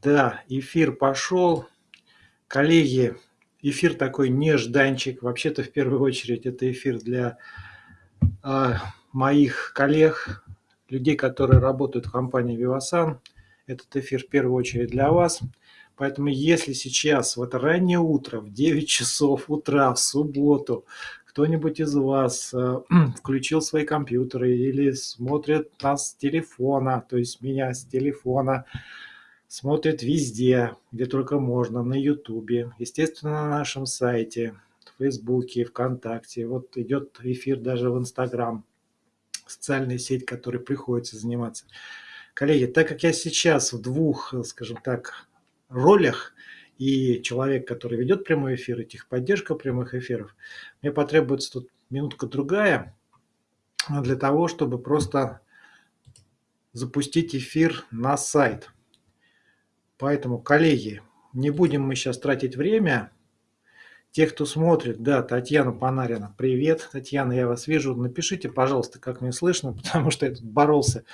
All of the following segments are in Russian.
Да, эфир пошел. Коллеги, эфир такой нежданчик. Вообще-то, в первую очередь, это эфир для э, моих коллег, людей, которые работают в компании Vivasan. Этот эфир в первую очередь для вас. Поэтому если сейчас, в это раннее утро, в 9 часов утра, в субботу, кто-нибудь из вас э, включил свои компьютеры или смотрит нас с телефона, то есть меня с телефона, смотрит везде, где только можно, на Ютубе, естественно, на нашем сайте, в Фейсбуке, ВКонтакте. Вот идет эфир даже в Инстаграм, социальная сеть, которой приходится заниматься. Коллеги, так как я сейчас в двух, скажем так, ролях, и человек, который ведет прямой эфир, и техподдержка прямых эфиров, мне потребуется тут минутка-другая для того, чтобы просто запустить эфир на сайт. Поэтому, коллеги, не будем мы сейчас тратить время. Те, кто смотрит, да, Татьяна Панарина, привет. Татьяна, я вас вижу. Напишите, пожалуйста, как мне слышно, потому что я тут боролся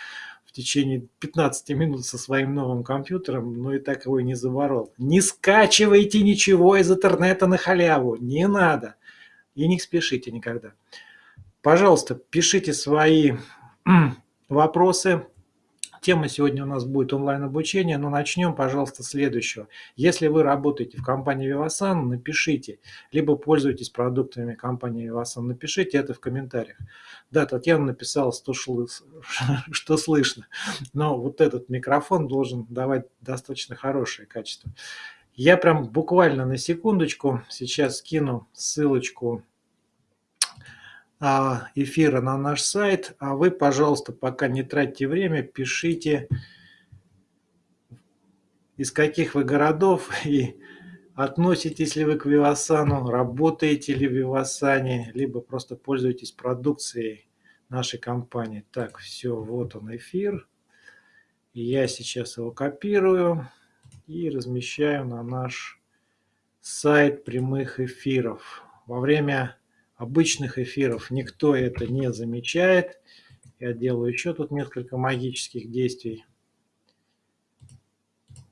в течение 15 минут со своим новым компьютером, но и так его и не заворол. Не скачивайте ничего из интернета на халяву, не надо. И не спешите никогда. Пожалуйста, пишите свои вопросы, Тема сегодня у нас будет онлайн-обучение, но начнем, пожалуйста, с следующего. Если вы работаете в компании Vivasan, напишите, либо пользуетесь продуктами компании Vivasan, напишите это в комментариях. Да, Татьяна написала, что, шлы, что слышно, но вот этот микрофон должен давать достаточно хорошее качество. Я прям буквально на секундочку сейчас скину ссылочку эфира на наш сайт. А вы, пожалуйста, пока не тратьте время, пишите, из каких вы городов и относитесь ли вы к Вивасану, работаете ли в Вивасане, либо просто пользуетесь продукцией нашей компании. Так, все, вот он эфир. Я сейчас его копирую и размещаю на наш сайт прямых эфиров. Во время обычных эфиров никто это не замечает. Я делаю еще тут несколько магических действий.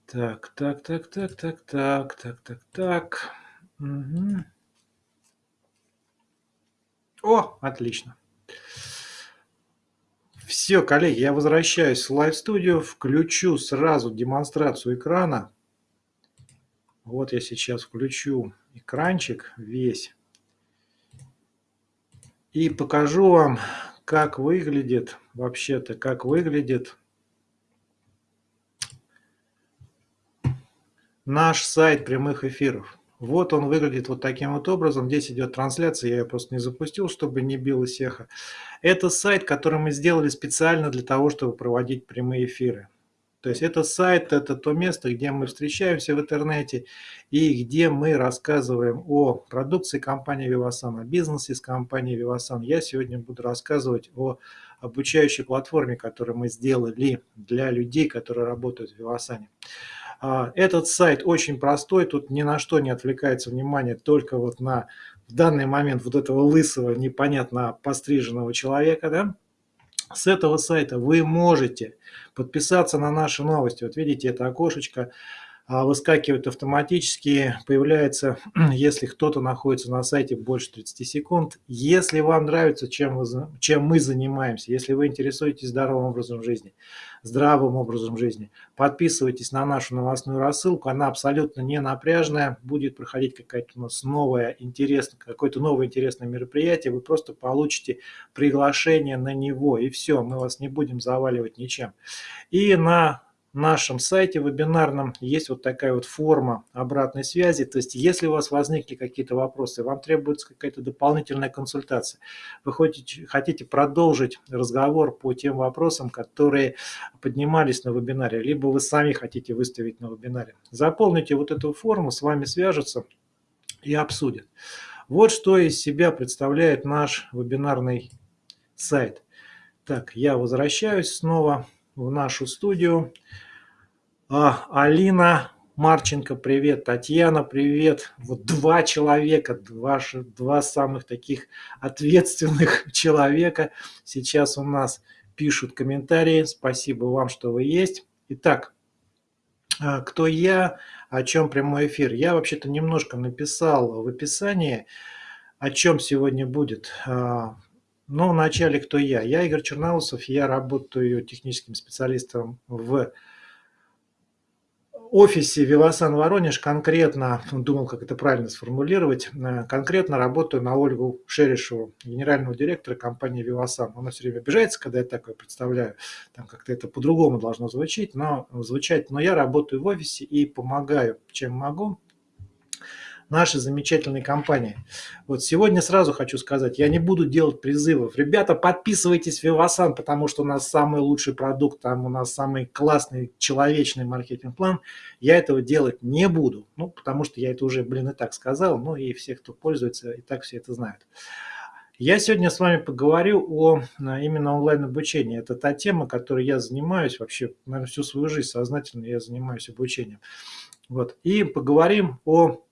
Так, так, так, так, так, так, так, так, так. Угу. О, отлично. Все, коллеги, я возвращаюсь в Live Studio, включу сразу демонстрацию экрана. Вот я сейчас включу экранчик весь. И покажу вам, как выглядит, вообще-то, как выглядит наш сайт прямых эфиров. Вот он выглядит вот таким вот образом. Здесь идет трансляция, я ее просто не запустил, чтобы не билось эхо. Это сайт, который мы сделали специально для того, чтобы проводить прямые эфиры. То есть это сайт, это то место, где мы встречаемся в интернете и где мы рассказываем о продукции компании Vivasan, о бизнесе с компанией Vivasan. Я сегодня буду рассказывать о обучающей платформе, которую мы сделали для людей, которые работают в Vivasan. А, этот сайт очень простой, тут ни на что не отвлекается внимание, только вот на в данный момент вот этого лысого, непонятно постриженного человека, да, с этого сайта вы можете подписаться на наши новости. Вот видите, это окошечко а, выскакивает автоматически, появляется, если кто-то находится на сайте больше 30 секунд. Если вам нравится, чем, вы, чем мы занимаемся, если вы интересуетесь здоровым образом жизни, здравым образом жизни, подписывайтесь на нашу новостную рассылку, она абсолютно не напряжная, будет проходить какая-то у нас новая интересная, какое-то новое интересное мероприятие, вы просто получите приглашение на него, и все, мы вас не будем заваливать ничем. И на нашем сайте вебинарном есть вот такая вот форма обратной связи. То есть если у вас возникли какие-то вопросы, вам требуется какая-то дополнительная консультация, вы хотите, хотите продолжить разговор по тем вопросам, которые поднимались на вебинаре, либо вы сами хотите выставить на вебинаре, заполните вот эту форму, с вами свяжутся и обсудят. Вот что из себя представляет наш вебинарный сайт. Так, я возвращаюсь снова в нашу студию. А, Алина Марченко, привет. Татьяна, привет. Вот два человека, два, два самых таких ответственных человека сейчас у нас пишут комментарии. Спасибо вам, что вы есть. Итак, а, кто я, о чем прямой эфир. Я вообще-то немножко написал в описании, о чем сегодня будет. Ну, вначале кто я. Я Игорь Черноусов, я работаю техническим специалистом в офисе Вивасан Воронеж конкретно, думал, как это правильно сформулировать, э, конкретно работаю на Ольгу Шерешеву, генерального директора компании Вивасан. Она все время обижается, когда я такое представляю, там как-то это по-другому должно звучать, но звучать, но я работаю в офисе и помогаю, чем могу, нашей замечательной компании. Вот сегодня сразу хочу сказать, я не буду делать призывов. Ребята, подписывайтесь в Вивасан, потому что у нас самый лучший продукт, там у нас самый классный человечный маркетинг-план. Я этого делать не буду, ну, потому что я это уже, блин, и так сказал, ну и все, кто пользуется, и так все это знают. Я сегодня с вами поговорю о именно онлайн-обучении. Это та тема, которой я занимаюсь вообще, наверное, всю свою жизнь сознательно я занимаюсь обучением. Вот. И поговорим о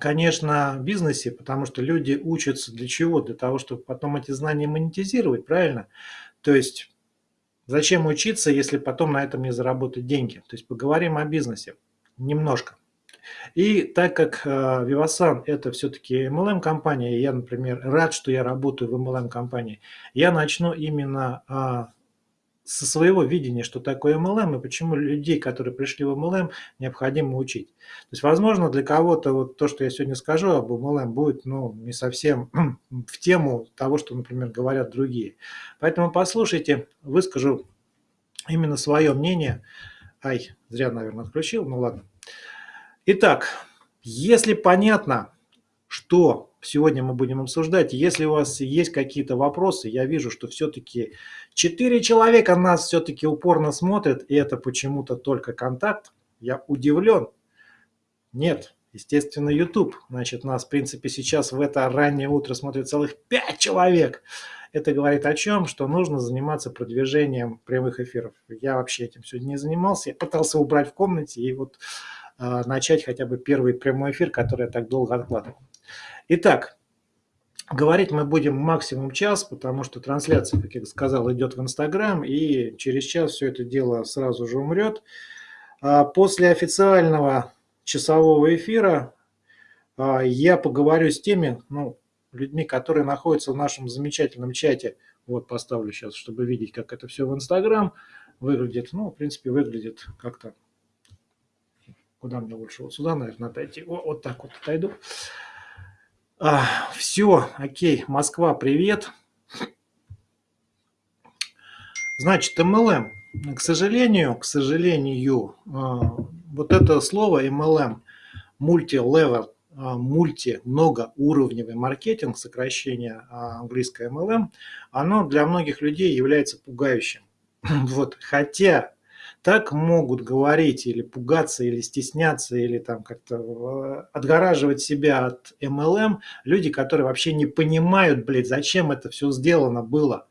конечно, бизнесе, потому что люди учатся для чего? Для того, чтобы потом эти знания монетизировать, правильно? То есть зачем учиться, если потом на этом не заработать деньги? То есть поговорим о бизнесе немножко. И так как э, Vivasan это все-таки MLM-компания, я, например, рад, что я работаю в MLM-компании, я начну именно а, со своего видения, что такое MLM и почему людей, которые пришли в MLM, необходимо учить. То есть, возможно, для кого-то вот то, что я сегодня скажу об MLM, будет ну, не совсем в тему того, что, например, говорят другие. Поэтому послушайте, выскажу именно свое мнение. Ай, зря, наверное, отключил, ну ладно. Итак, если понятно, что сегодня мы будем обсуждать. Если у вас есть какие-то вопросы, я вижу, что все-таки 4 человека нас все-таки упорно смотрят, и это почему-то только контакт. Я удивлен. Нет, естественно, YouTube. Значит, нас, в принципе, сейчас в это раннее утро смотрит целых 5 человек. Это говорит о чем? Что нужно заниматься продвижением прямых эфиров. Я вообще этим сегодня не занимался. Я пытался убрать в комнате и вот э, начать хотя бы первый прямой эфир, который я так долго откладывал. Итак, говорить мы будем максимум час, потому что трансляция, как я сказал, идет в Инстаграм, и через час все это дело сразу же умрет. А после официального часового эфира а, я поговорю с теми ну, людьми, которые находятся в нашем замечательном чате. Вот поставлю сейчас, чтобы видеть, как это все в Инстаграм выглядит. Ну, в принципе, выглядит как-то... Куда мне лучше? Вот сюда, наверное, отойти. Вот, вот так вот отойду. А, все, окей, Москва, привет. Значит, MLM. К сожалению, к сожалению, а, вот это слово MLM, multi-level, а, мульти, многоуровневый маркетинг, сокращение а, английское MLM, оно для многих людей является пугающим. Вот, хотя так могут говорить или пугаться, или стесняться, или там как-то э, отгораживать себя от MLM люди, которые вообще не понимают, блядь, зачем это все сделано было.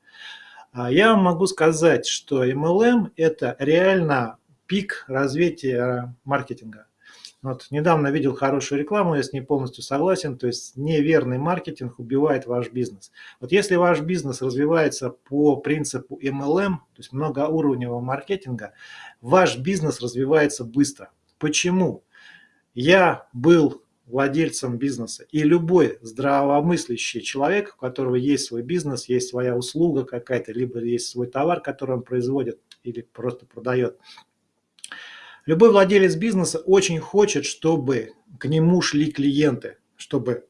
А я могу сказать, что MLM – это реально пик развития маркетинга. Вот недавно видел хорошую рекламу, я с ней полностью согласен, то есть неверный маркетинг убивает ваш бизнес. Вот если ваш бизнес развивается по принципу MLM, то есть многоуровневого маркетинга, ваш бизнес развивается быстро. Почему? Я был владельцем бизнеса. И любой здравомыслящий человек, у которого есть свой бизнес, есть своя услуга какая-то, либо есть свой товар, который он производит или просто продает, Любой владелец бизнеса очень хочет, чтобы к нему шли клиенты, чтобы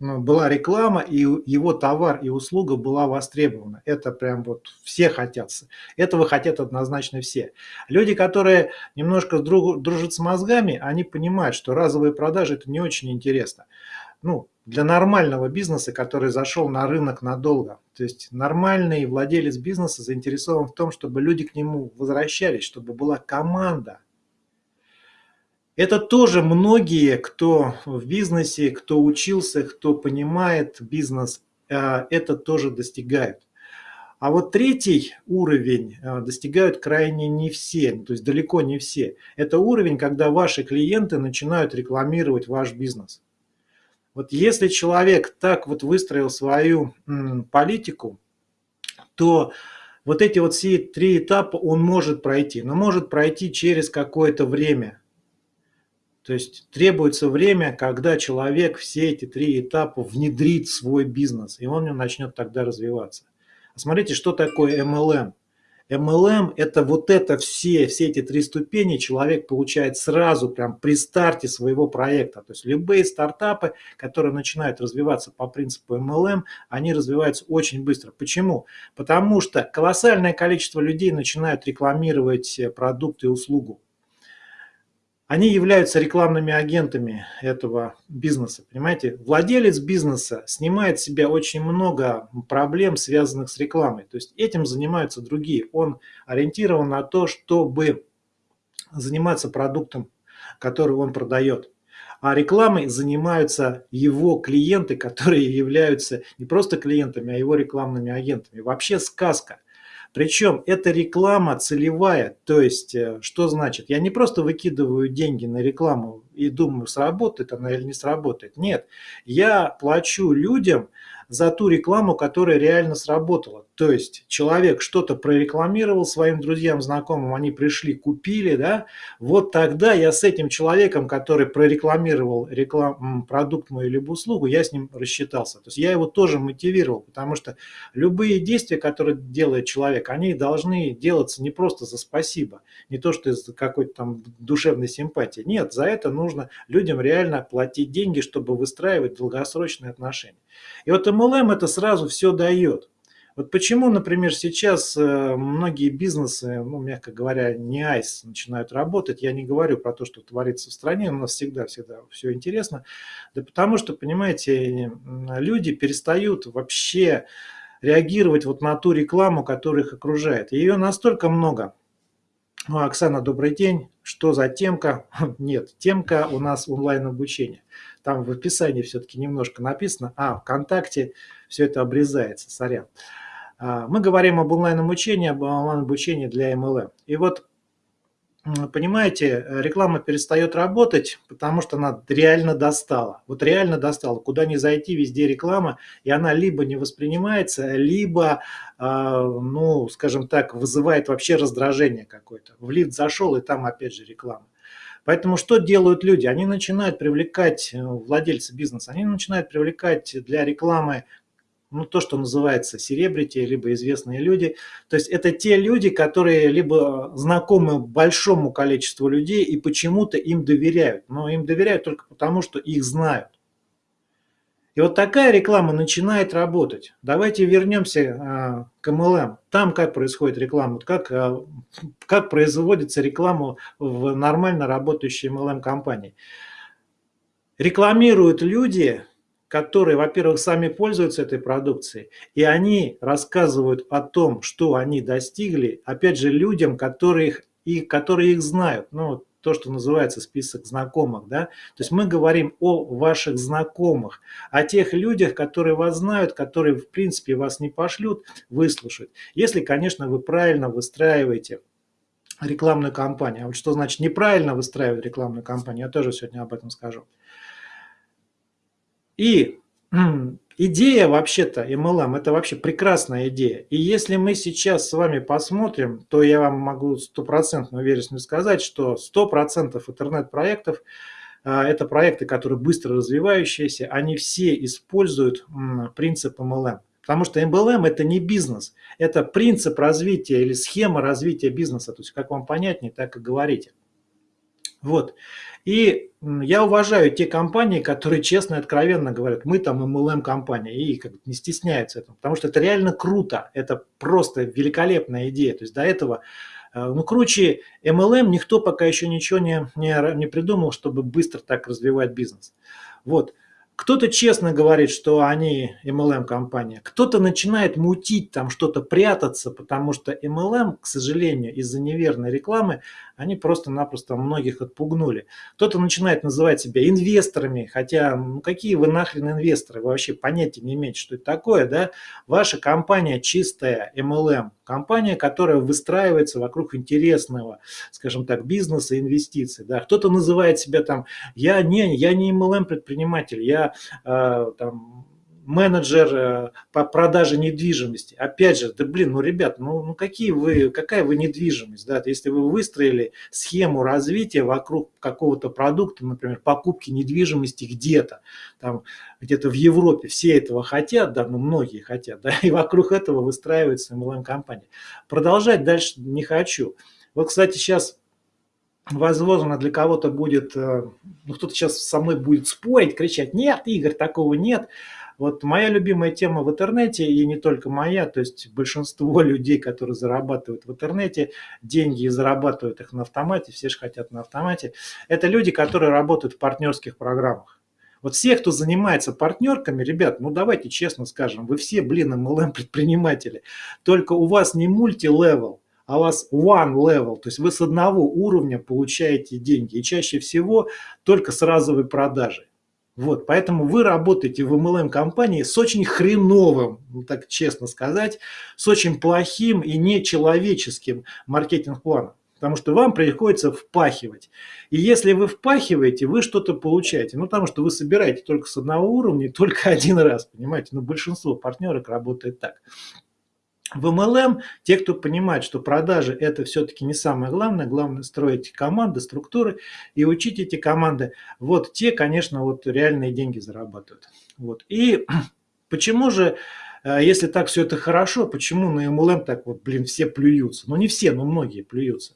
ну, была реклама, и его товар и услуга была востребована. Это прям вот все хотят. Этого хотят однозначно все. Люди, которые немножко дружат с мозгами, они понимают, что разовые продажи – это не очень интересно. Ну, для нормального бизнеса, который зашел на рынок надолго. То есть нормальный владелец бизнеса заинтересован в том, чтобы люди к нему возвращались, чтобы была команда – это тоже многие, кто в бизнесе, кто учился, кто понимает бизнес, э, это тоже достигают. А вот третий уровень э, достигают крайне не все, то есть далеко не все. Это уровень, когда ваши клиенты начинают рекламировать ваш бизнес. Вот если человек так вот выстроил свою политику, то вот эти вот все три этапа он может пройти, но может пройти через какое-то время. То есть требуется время, когда человек все эти три этапа внедрит в свой бизнес, и он начнет тогда развиваться. Смотрите, что такое MLM. MLM – это вот это все, все эти три ступени человек получает сразу, прям при старте своего проекта. То есть любые стартапы, которые начинают развиваться по принципу MLM, они развиваются очень быстро. Почему? Потому что колоссальное количество людей начинают рекламировать продукты и услугу они являются рекламными агентами этого бизнеса, понимаете? Владелец бизнеса снимает с себя очень много проблем, связанных с рекламой. То есть этим занимаются другие. Он ориентирован на то, чтобы заниматься продуктом, который он продает. А рекламой занимаются его клиенты, которые являются не просто клиентами, а его рекламными агентами. Вообще сказка – причем это реклама целевая, то есть э, что значит? Я не просто выкидываю деньги на рекламу и думаю, сработает она или не сработает. Нет, я плачу людям за ту рекламу, которая реально сработала. То есть человек что-то прорекламировал своим друзьям, знакомым, они пришли, купили, да, вот тогда я с этим человеком, который прорекламировал реклам, продукт мой либо услугу, я с ним рассчитался. То есть я его тоже мотивировал, потому что любые действия, которые делает человек, они должны делаться не просто за спасибо, не то, что из какой-то там душевной симпатии. Нет, за это нужно людям реально платить деньги, чтобы выстраивать долгосрочные отношения. И вот MLM это сразу все дает. Вот почему, например, сейчас э, многие бизнесы, ну, мягко говоря, не айс начинают работать. Я не говорю про то, что творится в стране, у нас всегда-всегда все интересно. Да потому что, понимаете, люди перестают вообще реагировать вот на ту рекламу, которая их окружает. Ее настолько много. Ну, Оксана, добрый день. Что за темка? Нет, темка у нас онлайн-обучение. Там в описании все-таки немножко написано. А, ВКонтакте все это обрезается, сорян. А, мы говорим об онлайн-обучении, об онлайн-обучении для MLM. И вот, понимаете, реклама перестает работать, потому что она реально достала. Вот реально достала. Куда ни зайти, везде реклама, и она либо не воспринимается, либо, а, ну, скажем так, вызывает вообще раздражение какое-то. В лифт зашел, и там опять же реклама. Поэтому что делают люди? Они начинают привлекать, э, владельцы бизнеса, они начинают привлекать для рекламы ну, то, что называется серебрити, либо известные люди. То есть это те люди, которые либо знакомы большому количеству людей и почему-то им доверяют. Но им доверяют только потому, что их знают. И вот такая реклама начинает работать. Давайте вернемся а, к MLM. Там как происходит реклама, как, а, как производится реклама в нормально работающей MLM-компании. Рекламируют люди, которые, во-первых, сами пользуются этой продукцией, и они рассказывают о том, что они достигли, опять же, людям, которых, и, которые их знают. Ну, то, что называется список знакомых, да, то есть мы говорим о ваших знакомых, о тех людях, которые вас знают, которые в принципе вас не пошлют, выслушают, если, конечно, вы правильно выстраиваете рекламную кампанию. А вот что значит неправильно выстраивать рекламную кампанию, я тоже сегодня об этом скажу. И идея вообще-то MLM – это вообще прекрасная идея. И если мы сейчас с вами посмотрим, то я вам могу стопроцентно уверенно сказать, что 100% интернет-проектов а, это проекты, которые быстро развивающиеся, они все используют принцип MLM. Потому что MLM – это не бизнес, это принцип развития или схема развития бизнеса. То есть, как вам понятнее, так и говорите. Вот. И я уважаю те компании, которые честно и откровенно говорят, мы там MLM-компания, и как не стесняются этого, потому что это реально круто, это просто великолепная идея. То есть до этого, э, ну, круче MLM никто пока еще ничего не, не, не придумал, чтобы быстро так развивать бизнес. Вот. Кто-то честно говорит, что они MLM-компания, кто-то начинает мутить, там что-то прятаться, потому что MLM, к сожалению, из-за неверной рекламы, они просто-напросто многих отпугнули. Кто-то начинает называть себя инвесторами, хотя, ну какие вы нахрен инвесторы, вы вообще понятия не имеете, что это такое, да? Ваша компания чистая MLM, компания, которая выстраивается вокруг интересного, скажем так, бизнеса, инвестиций, да? Кто-то называет себя там, я не, я не MLM предприниматель, я э, там менеджер э, по продаже недвижимости. Опять же, да блин, ну ребят, ну, ну какие вы, какая вы недвижимость, да, если вы выстроили схему развития вокруг какого-то продукта, например, покупки недвижимости где-то, там где-то в Европе, все этого хотят, да, ну многие хотят, да, и вокруг этого выстраивается MLM-компания. Продолжать дальше не хочу. Вот, кстати, сейчас возможно, для кого-то будет, э, ну, кто-то сейчас со мной будет спорить, кричать, нет, Игорь, такого нет. Вот моя любимая тема в интернете, и не только моя, то есть большинство людей, которые зарабатывают в интернете, деньги и зарабатывают их на автомате, все же хотят на автомате, это люди, которые работают в партнерских программах. Вот все, кто занимается партнерками, ребят, ну давайте честно скажем, вы все, блин, MLM предприниматели, только у вас не multi-level, а у вас one level, то есть вы с одного уровня получаете деньги, и чаще всего только с разовой продажи. Вот, поэтому вы работаете в MLM-компании с очень хреновым, ну, так честно сказать, с очень плохим и нечеловеческим маркетинг-планом. Потому что вам приходится впахивать. И если вы впахиваете, вы что-то получаете. Ну, потому что вы собираете только с одного уровня, только один раз, понимаете. Но большинство партнерок работает так. В MLM те, кто понимает, что продажи это все-таки не самое главное, главное строить команды, структуры и учить эти команды, вот те, конечно, вот реальные деньги зарабатывают. Вот. И почему же, э, если так все это хорошо, почему на MLM так вот, блин, все плюются? Ну не все, но многие плюются.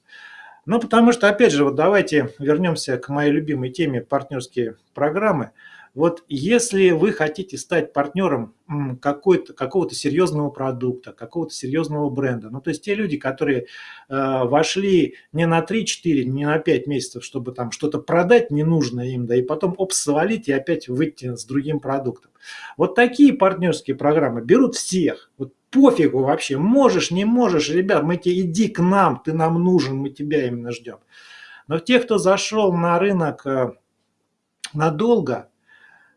Ну потому что, опять же, вот давайте вернемся к моей любимой теме партнерские программы – вот если вы хотите стать партнером какого-то серьезного продукта, какого-то серьезного бренда, ну то есть те люди, которые э, вошли не на 3-4, не на 5 месяцев, чтобы там что-то продать ненужное им, да и потом оп, свалить и опять выйти с другим продуктом. Вот такие партнерские программы берут всех, вот пофигу вообще, можешь, не можешь, ребят, мы тебе иди к нам, ты нам нужен, мы тебя именно ждем. Но те, кто зашел на рынок э, надолго,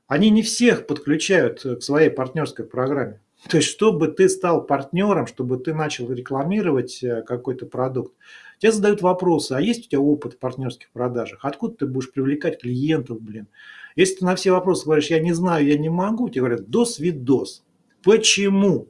они не всех подключают э, к своей партнерской программе. То есть, чтобы ты стал партнером, чтобы ты начал рекламировать э, какой-то продукт, тебе задают вопросы, а есть у тебя опыт в партнерских продажах? Откуда ты будешь привлекать клиентов, блин? Если ты на все вопросы говоришь, я не знаю, я не могу, тебе говорят, дос видос. Почему?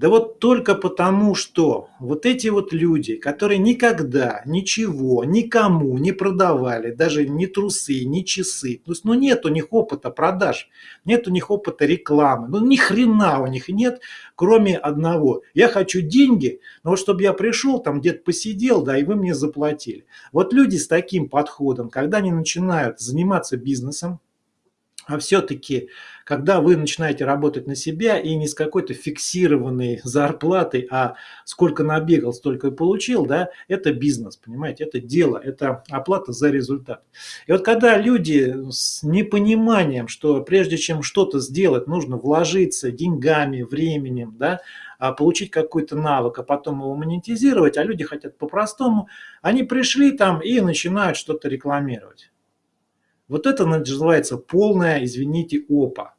Да вот только потому, что вот эти вот люди, которые никогда ничего никому не продавали, даже ни трусы, ни часы, то есть, ну нет у них опыта продаж, нет у них опыта рекламы, ну ни хрена у них нет, кроме одного. Я хочу деньги, но вот чтобы я пришел, там где-то посидел, да, и вы мне заплатили. Вот люди с таким подходом, когда они начинают заниматься бизнесом, а все-таки, когда вы начинаете работать на себя и не с какой-то фиксированной зарплатой, а сколько набегал, столько и получил, да, это бизнес, понимаете, это дело, это оплата за результат. И вот когда люди с непониманием, что прежде чем что-то сделать, нужно вложиться деньгами, временем, да, а получить какой-то навык, а потом его монетизировать, а люди хотят по-простому, они пришли там и начинают что-то рекламировать. Вот это называется полная, извините, опа.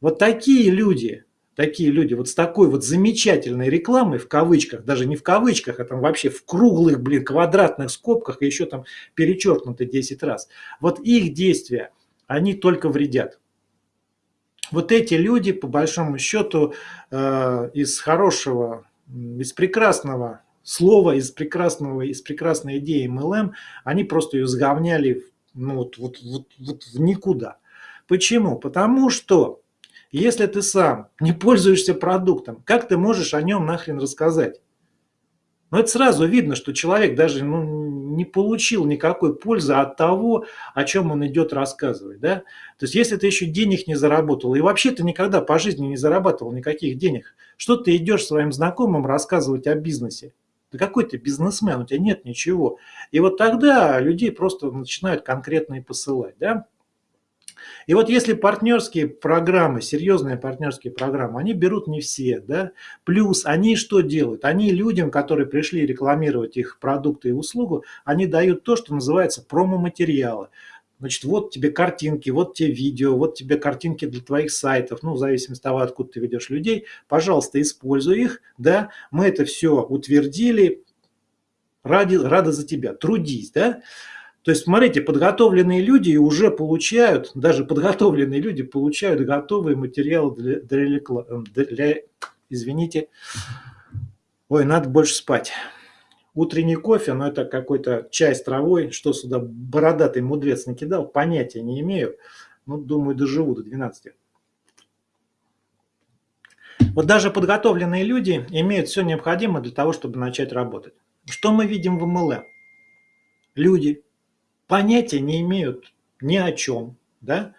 Вот такие люди, такие люди, вот с такой вот замечательной рекламой, в кавычках, даже не в кавычках, а там вообще в круглых, блин, квадратных скобках, и еще там перечеркнуто 10 раз. Вот их действия, они только вредят. Вот эти люди, по большому счету, э, из хорошего, из прекрасного слова, из прекрасного, из прекрасной идеи MLM, они просто ее сговняли ну, вот, вот, вот, вот в никуда. Почему? Потому что если ты сам не пользуешься продуктом, как ты можешь о нем нахрен рассказать? Но ну, это сразу видно, что человек даже ну, не получил никакой пользы от того, о чем он идет рассказывать. Да? То есть, если ты еще денег не заработал, и вообще ты никогда по жизни не зарабатывал никаких денег, что ты идешь своим знакомым рассказывать о бизнесе? Да какой ты бизнесмен, у тебя нет ничего. И вот тогда людей просто начинают конкретно посылать. Да? И вот если партнерские программы, серьезные партнерские программы, они берут не все, да, плюс они что делают? Они людям, которые пришли рекламировать их продукты и услугу, они дают то, что называется промо-материалы. Значит, вот тебе картинки, вот тебе видео, вот тебе картинки для твоих сайтов, ну, в зависимости от того, откуда ты ведешь людей. Пожалуйста, используй их, да, мы это все утвердили, ради, рада за тебя, трудись, да. То есть, смотрите, подготовленные люди уже получают, даже подготовленные люди получают готовые материалы для, для, для извините, ой, надо больше спать. Утренний кофе, но это какой-то чай с травой, что сюда бородатый мудрец накидал, понятия не имею. Ну, думаю, доживу до 12. Вот даже подготовленные люди имеют все необходимое для того, чтобы начать работать. Что мы видим в MLM? Люди понятия не имеют ни о чем, да?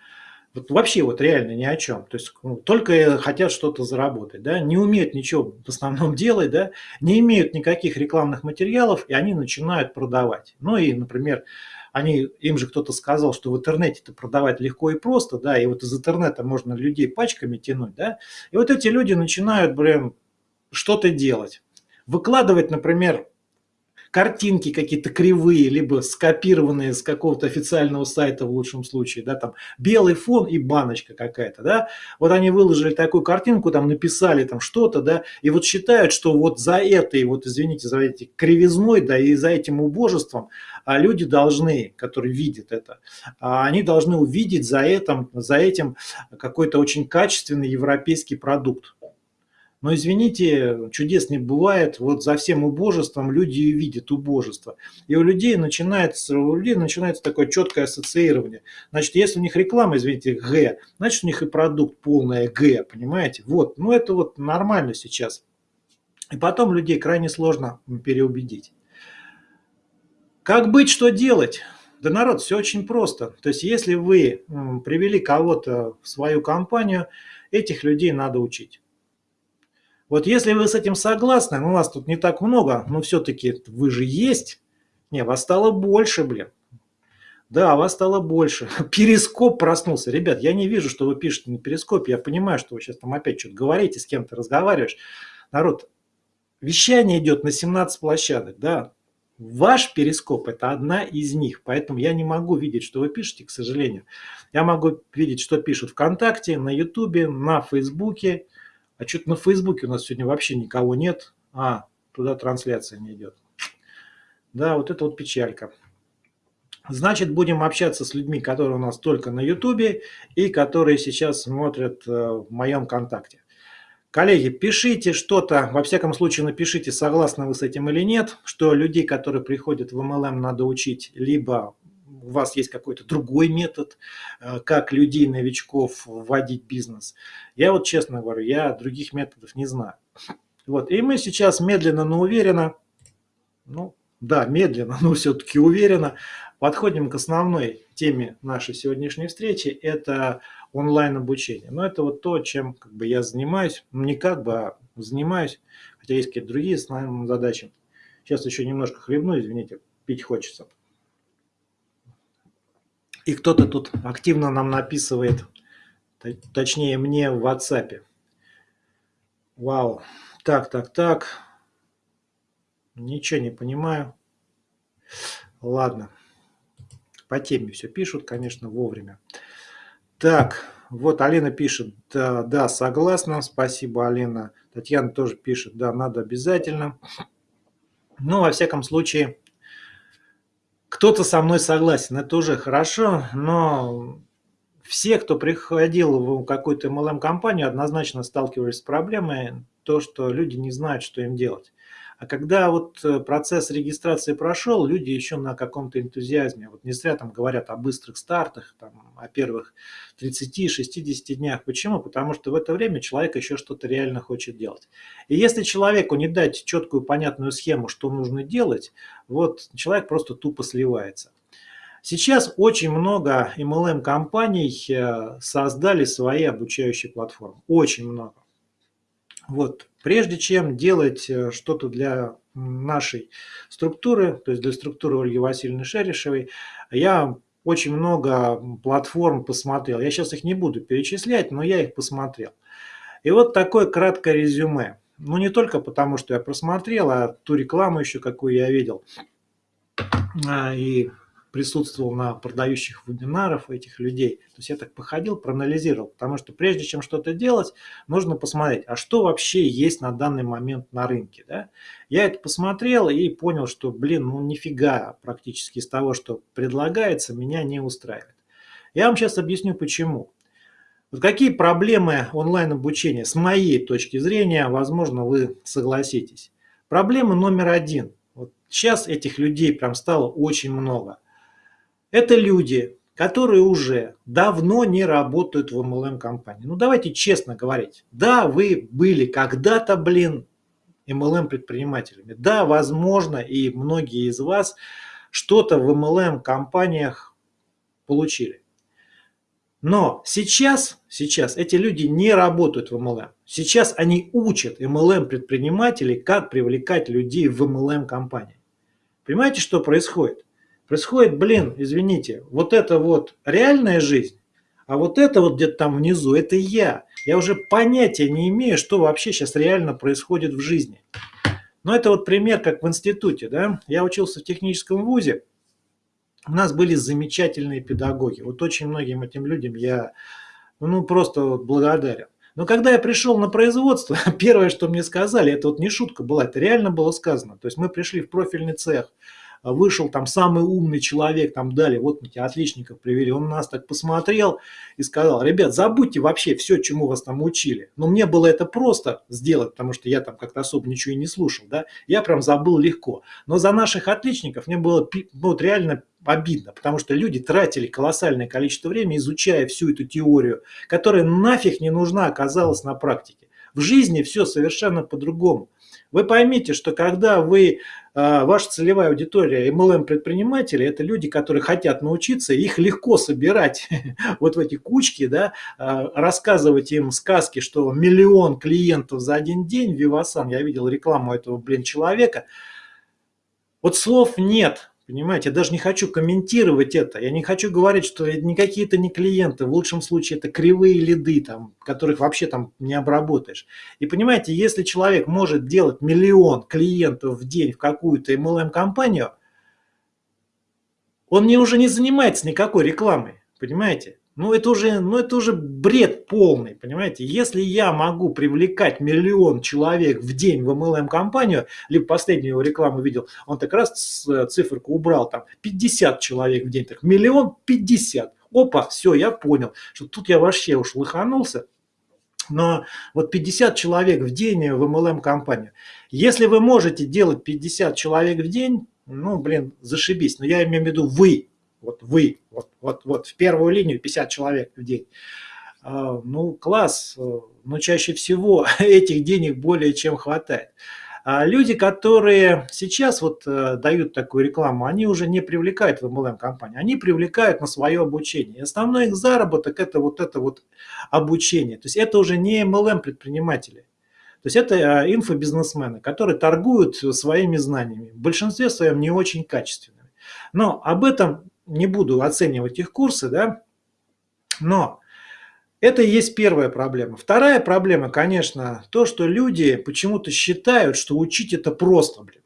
Вот вообще вот реально ни о чем. То есть ну, только хотят что-то заработать, да, не умеют ничего в основном делать, да, не имеют никаких рекламных материалов, и они начинают продавать. Ну и, например, они, им же кто-то сказал, что в интернете это продавать легко и просто, да, и вот из интернета можно людей пачками тянуть, да, и вот эти люди начинают, блин, что-то делать. Выкладывать, например, картинки какие-то кривые, либо скопированные с какого-то официального сайта в лучшем случае, да, там белый фон и баночка какая-то, да, вот они выложили такую картинку, там написали там что-то, да, и вот считают, что вот за этой, вот извините, за этой кривизной, да, и за этим убожеством а люди должны, которые видят это, а они должны увидеть за этим, за этим какой-то очень качественный европейский продукт. Но извините, чудес не бывает. Вот за всем убожеством люди видят убожество. И у людей начинается, у людей начинается такое четкое ассоциирование. Значит, если у них реклама, извините, Г, значит у них и продукт полное Г, понимаете? Вот, ну это вот нормально сейчас. И потом людей крайне сложно переубедить. Как быть, что делать? Да, народ, все очень просто. То есть, если вы привели кого-то в свою компанию, этих людей надо учить. Вот если вы с этим согласны, ну вас тут не так много, но все-таки вы же есть. Не, вас стало больше, блин. Да, вас стало больше. Перископ проснулся. Ребят, я не вижу, что вы пишете на перископе. Я понимаю, что вы сейчас там опять что-то говорите, с кем-то разговариваешь. Народ, вещание идет на 17 площадок, да. Ваш перископ – это одна из них, поэтому я не могу видеть, что вы пишете, к сожалению. Я могу видеть, что пишут ВКонтакте, на Ютубе, на Фейсбуке, а что-то на Фейсбуке у нас сегодня вообще никого нет. А, туда трансляция не идет. Да, вот это вот печалька. Значит, будем общаться с людьми, которые у нас только на Ютубе и которые сейчас смотрят э, в моем контакте. Коллеги, пишите что-то, во всяком случае напишите, согласны вы с этим или нет, что людей, которые приходят в MLM, надо учить либо у вас есть какой-то другой метод, э, как людей, новичков вводить в бизнес. Я вот честно говорю, я других методов не знаю. Вот, и мы сейчас медленно, но уверенно, ну да, медленно, но все-таки уверенно подходим к основной теме нашей сегодняшней встречи. Это онлайн обучение. Но это вот то, чем как бы я занимаюсь, не как бы, а занимаюсь, хотя есть какие-то другие задачи. Сейчас еще немножко хлебну, извините, пить хочется. И кто-то тут активно нам написывает, точнее мне в WhatsApp. Вау. Так, так, так. Ничего не понимаю. Ладно. По теме все пишут, конечно, вовремя. Так, вот Алина пишет, да, да, согласна, спасибо, Алина. Татьяна тоже пишет, да, надо обязательно. Ну, во всяком случае, кто-то со мной согласен, это уже хорошо, но все, кто приходил в какую-то MLM-компанию, однозначно сталкивались с проблемой, то, что люди не знают, что им делать. А когда вот э, процесс регистрации прошел, люди еще на каком-то энтузиазме. Вот не зря там говорят о быстрых стартах, там, о первых 30-60 днях. Почему? Потому что в это время человек еще что-то реально хочет делать. И если человеку не дать четкую понятную схему, что нужно делать, вот человек просто тупо сливается. Сейчас очень много MLM-компаний э, создали свои обучающие платформы. Очень много. Вот. Прежде чем делать э, что-то для нашей структуры, то есть для структуры Ольги Васильевны Шерешевой, я очень много платформ посмотрел. Я сейчас их не буду перечислять, но я их посмотрел. И вот такое краткое резюме. Ну, не только потому, что я просмотрел, а ту рекламу еще, какую я видел. А, и присутствовал на продающих вебинарах этих людей. То есть я так походил, проанализировал, потому что прежде чем что-то делать, нужно посмотреть, а что вообще есть на данный момент на рынке. Да? Я это посмотрел и понял, что, блин, ну нифига практически из того, что предлагается, меня не устраивает. Я вам сейчас объясню почему. Вот какие проблемы онлайн-обучения, с моей точки зрения, возможно, вы согласитесь. Проблема номер один. Вот сейчас этих людей прям стало очень много. Это люди, которые уже давно не работают в MLM-компании. Ну давайте честно говорить. Да, вы были когда-то, блин, MLM-предпринимателями. Да, возможно, и многие из вас что-то в MLM-компаниях получили. Но сейчас, сейчас эти люди не работают в MLM. Сейчас они учат MLM-предпринимателей, как привлекать людей в MLM-компании. Понимаете, что происходит? Происходит, блин, извините, вот это вот реальная жизнь, а вот это вот где-то там внизу, это я. Я уже понятия не имею, что вообще сейчас реально происходит в жизни. Но это вот пример, как в институте. Да? Я учился в техническом вузе, у нас были замечательные педагоги. Вот очень многим этим людям я ну, просто благодарен. Но когда я пришел на производство, первое, что мне сказали, это вот не шутка была, это реально было сказано. То есть мы пришли в профильный цех, вышел там самый умный человек, там дали, вот мы тебя отличников привели, он нас так посмотрел и сказал, ребят, забудьте вообще все, чему вас там учили. Но мне было это просто сделать, потому что я там как-то особо ничего и не слушал, да, я прям забыл легко. Но за наших отличников мне было ну, вот реально обидно, потому что люди тратили колоссальное количество времени, изучая всю эту теорию, которая нафиг не нужна оказалась на практике. В жизни все совершенно по-другому. Вы поймите, что когда вы, ваша целевая аудитория MLM-предприниматели, это люди, которые хотят научиться, их легко собирать вот в эти кучки, да, а, рассказывать им сказки, что миллион клиентов за один день, Вивасан, я видел рекламу этого, блин, человека, вот слов нет, Понимаете, я даже не хочу комментировать это. Я не хочу говорить, что никакие это не клиенты. В лучшем случае это кривые лиды, там, которых вообще там не обработаешь. И понимаете, если человек может делать миллион клиентов в день в какую-то MLM-компанию, он не уже не занимается никакой рекламой. Понимаете? Ну это, уже, ну это уже бред полный, понимаете? Если я могу привлекать миллион человек в день в MLM-компанию, либо последнюю его рекламу видел, он так раз э, циферку убрал, там 50 человек в день, так миллион 50. Опа, все, я понял, что тут я вообще уж лыханулся. Но вот 50 человек в день в MLM-компанию. Если вы можете делать 50 человек в день, ну, блин, зашибись. Но я имею в виду вы, вот вы, вот, вот, вот в первую линию 50 человек в день. А, ну, класс, но чаще всего этих денег более чем хватает. А люди, которые сейчас вот э, дают такую рекламу, они уже не привлекают в MLM-компании, они привлекают на свое обучение. И основной их заработок – это вот это вот обучение. То есть это уже не MLM-предприниматели. То есть это э, инфобизнесмены, которые торгуют своими знаниями, в большинстве своем не очень качественными. Но об этом не буду оценивать их курсы, да, но это и есть первая проблема. Вторая проблема, конечно, то, что люди почему-то считают, что учить это просто, блин.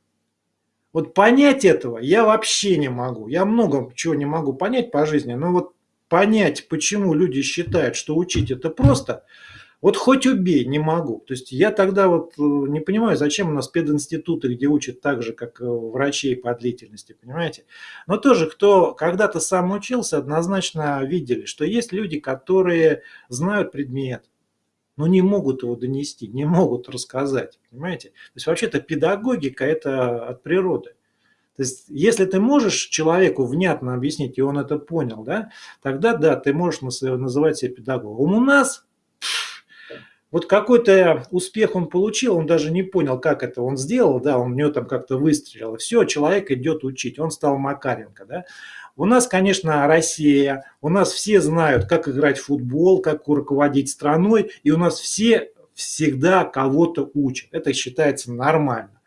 Вот понять этого я вообще не могу. Я много чего не могу понять по жизни, но вот понять, почему люди считают, что учить это просто – вот хоть убей, не могу. То есть я тогда вот э, не понимаю, зачем у нас пединституты, где учат так же, как э, врачей по длительности, понимаете? Но тоже, кто когда-то сам учился, однозначно видели, что есть люди, которые знают предмет, но не могут его донести, не могут рассказать, понимаете? То есть вообще-то педагогика – это от природы. То есть, если ты можешь человеку внятно объяснить, и он это понял, да, тогда да, ты можешь называть себя педагогом. У нас вот какой-то успех он получил, он даже не понял, как это он сделал, да, он у него там как-то выстрелил. Все, человек идет учить, он стал Макаренко, да. У нас, конечно, Россия, у нас все знают, как играть в футбол, как руководить страной, и у нас все всегда кого-то учат. Это считается нормально.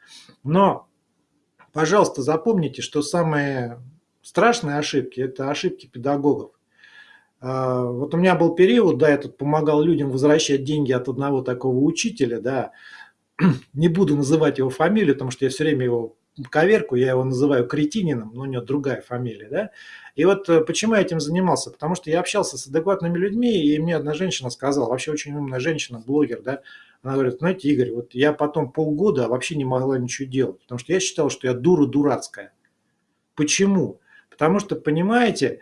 Но, пожалуйста, запомните, что самые страшные ошибки – это ошибки педагогов. А, вот у меня был период, да, я тут помогал людям возвращать деньги от одного такого учителя, да, не буду называть его фамилию, потому что я все время его коверку, я его называю кретинином, но у него другая фамилия, да. И вот э, почему я этим занимался? Потому что я общался с адекватными людьми, и мне одна женщина сказала, вообще очень умная женщина, блогер, да, она говорит, знаете, Игорь, вот я потом полгода вообще не могла ничего делать, потому что я считал, что я дура дурацкая. Почему? Потому что, понимаете,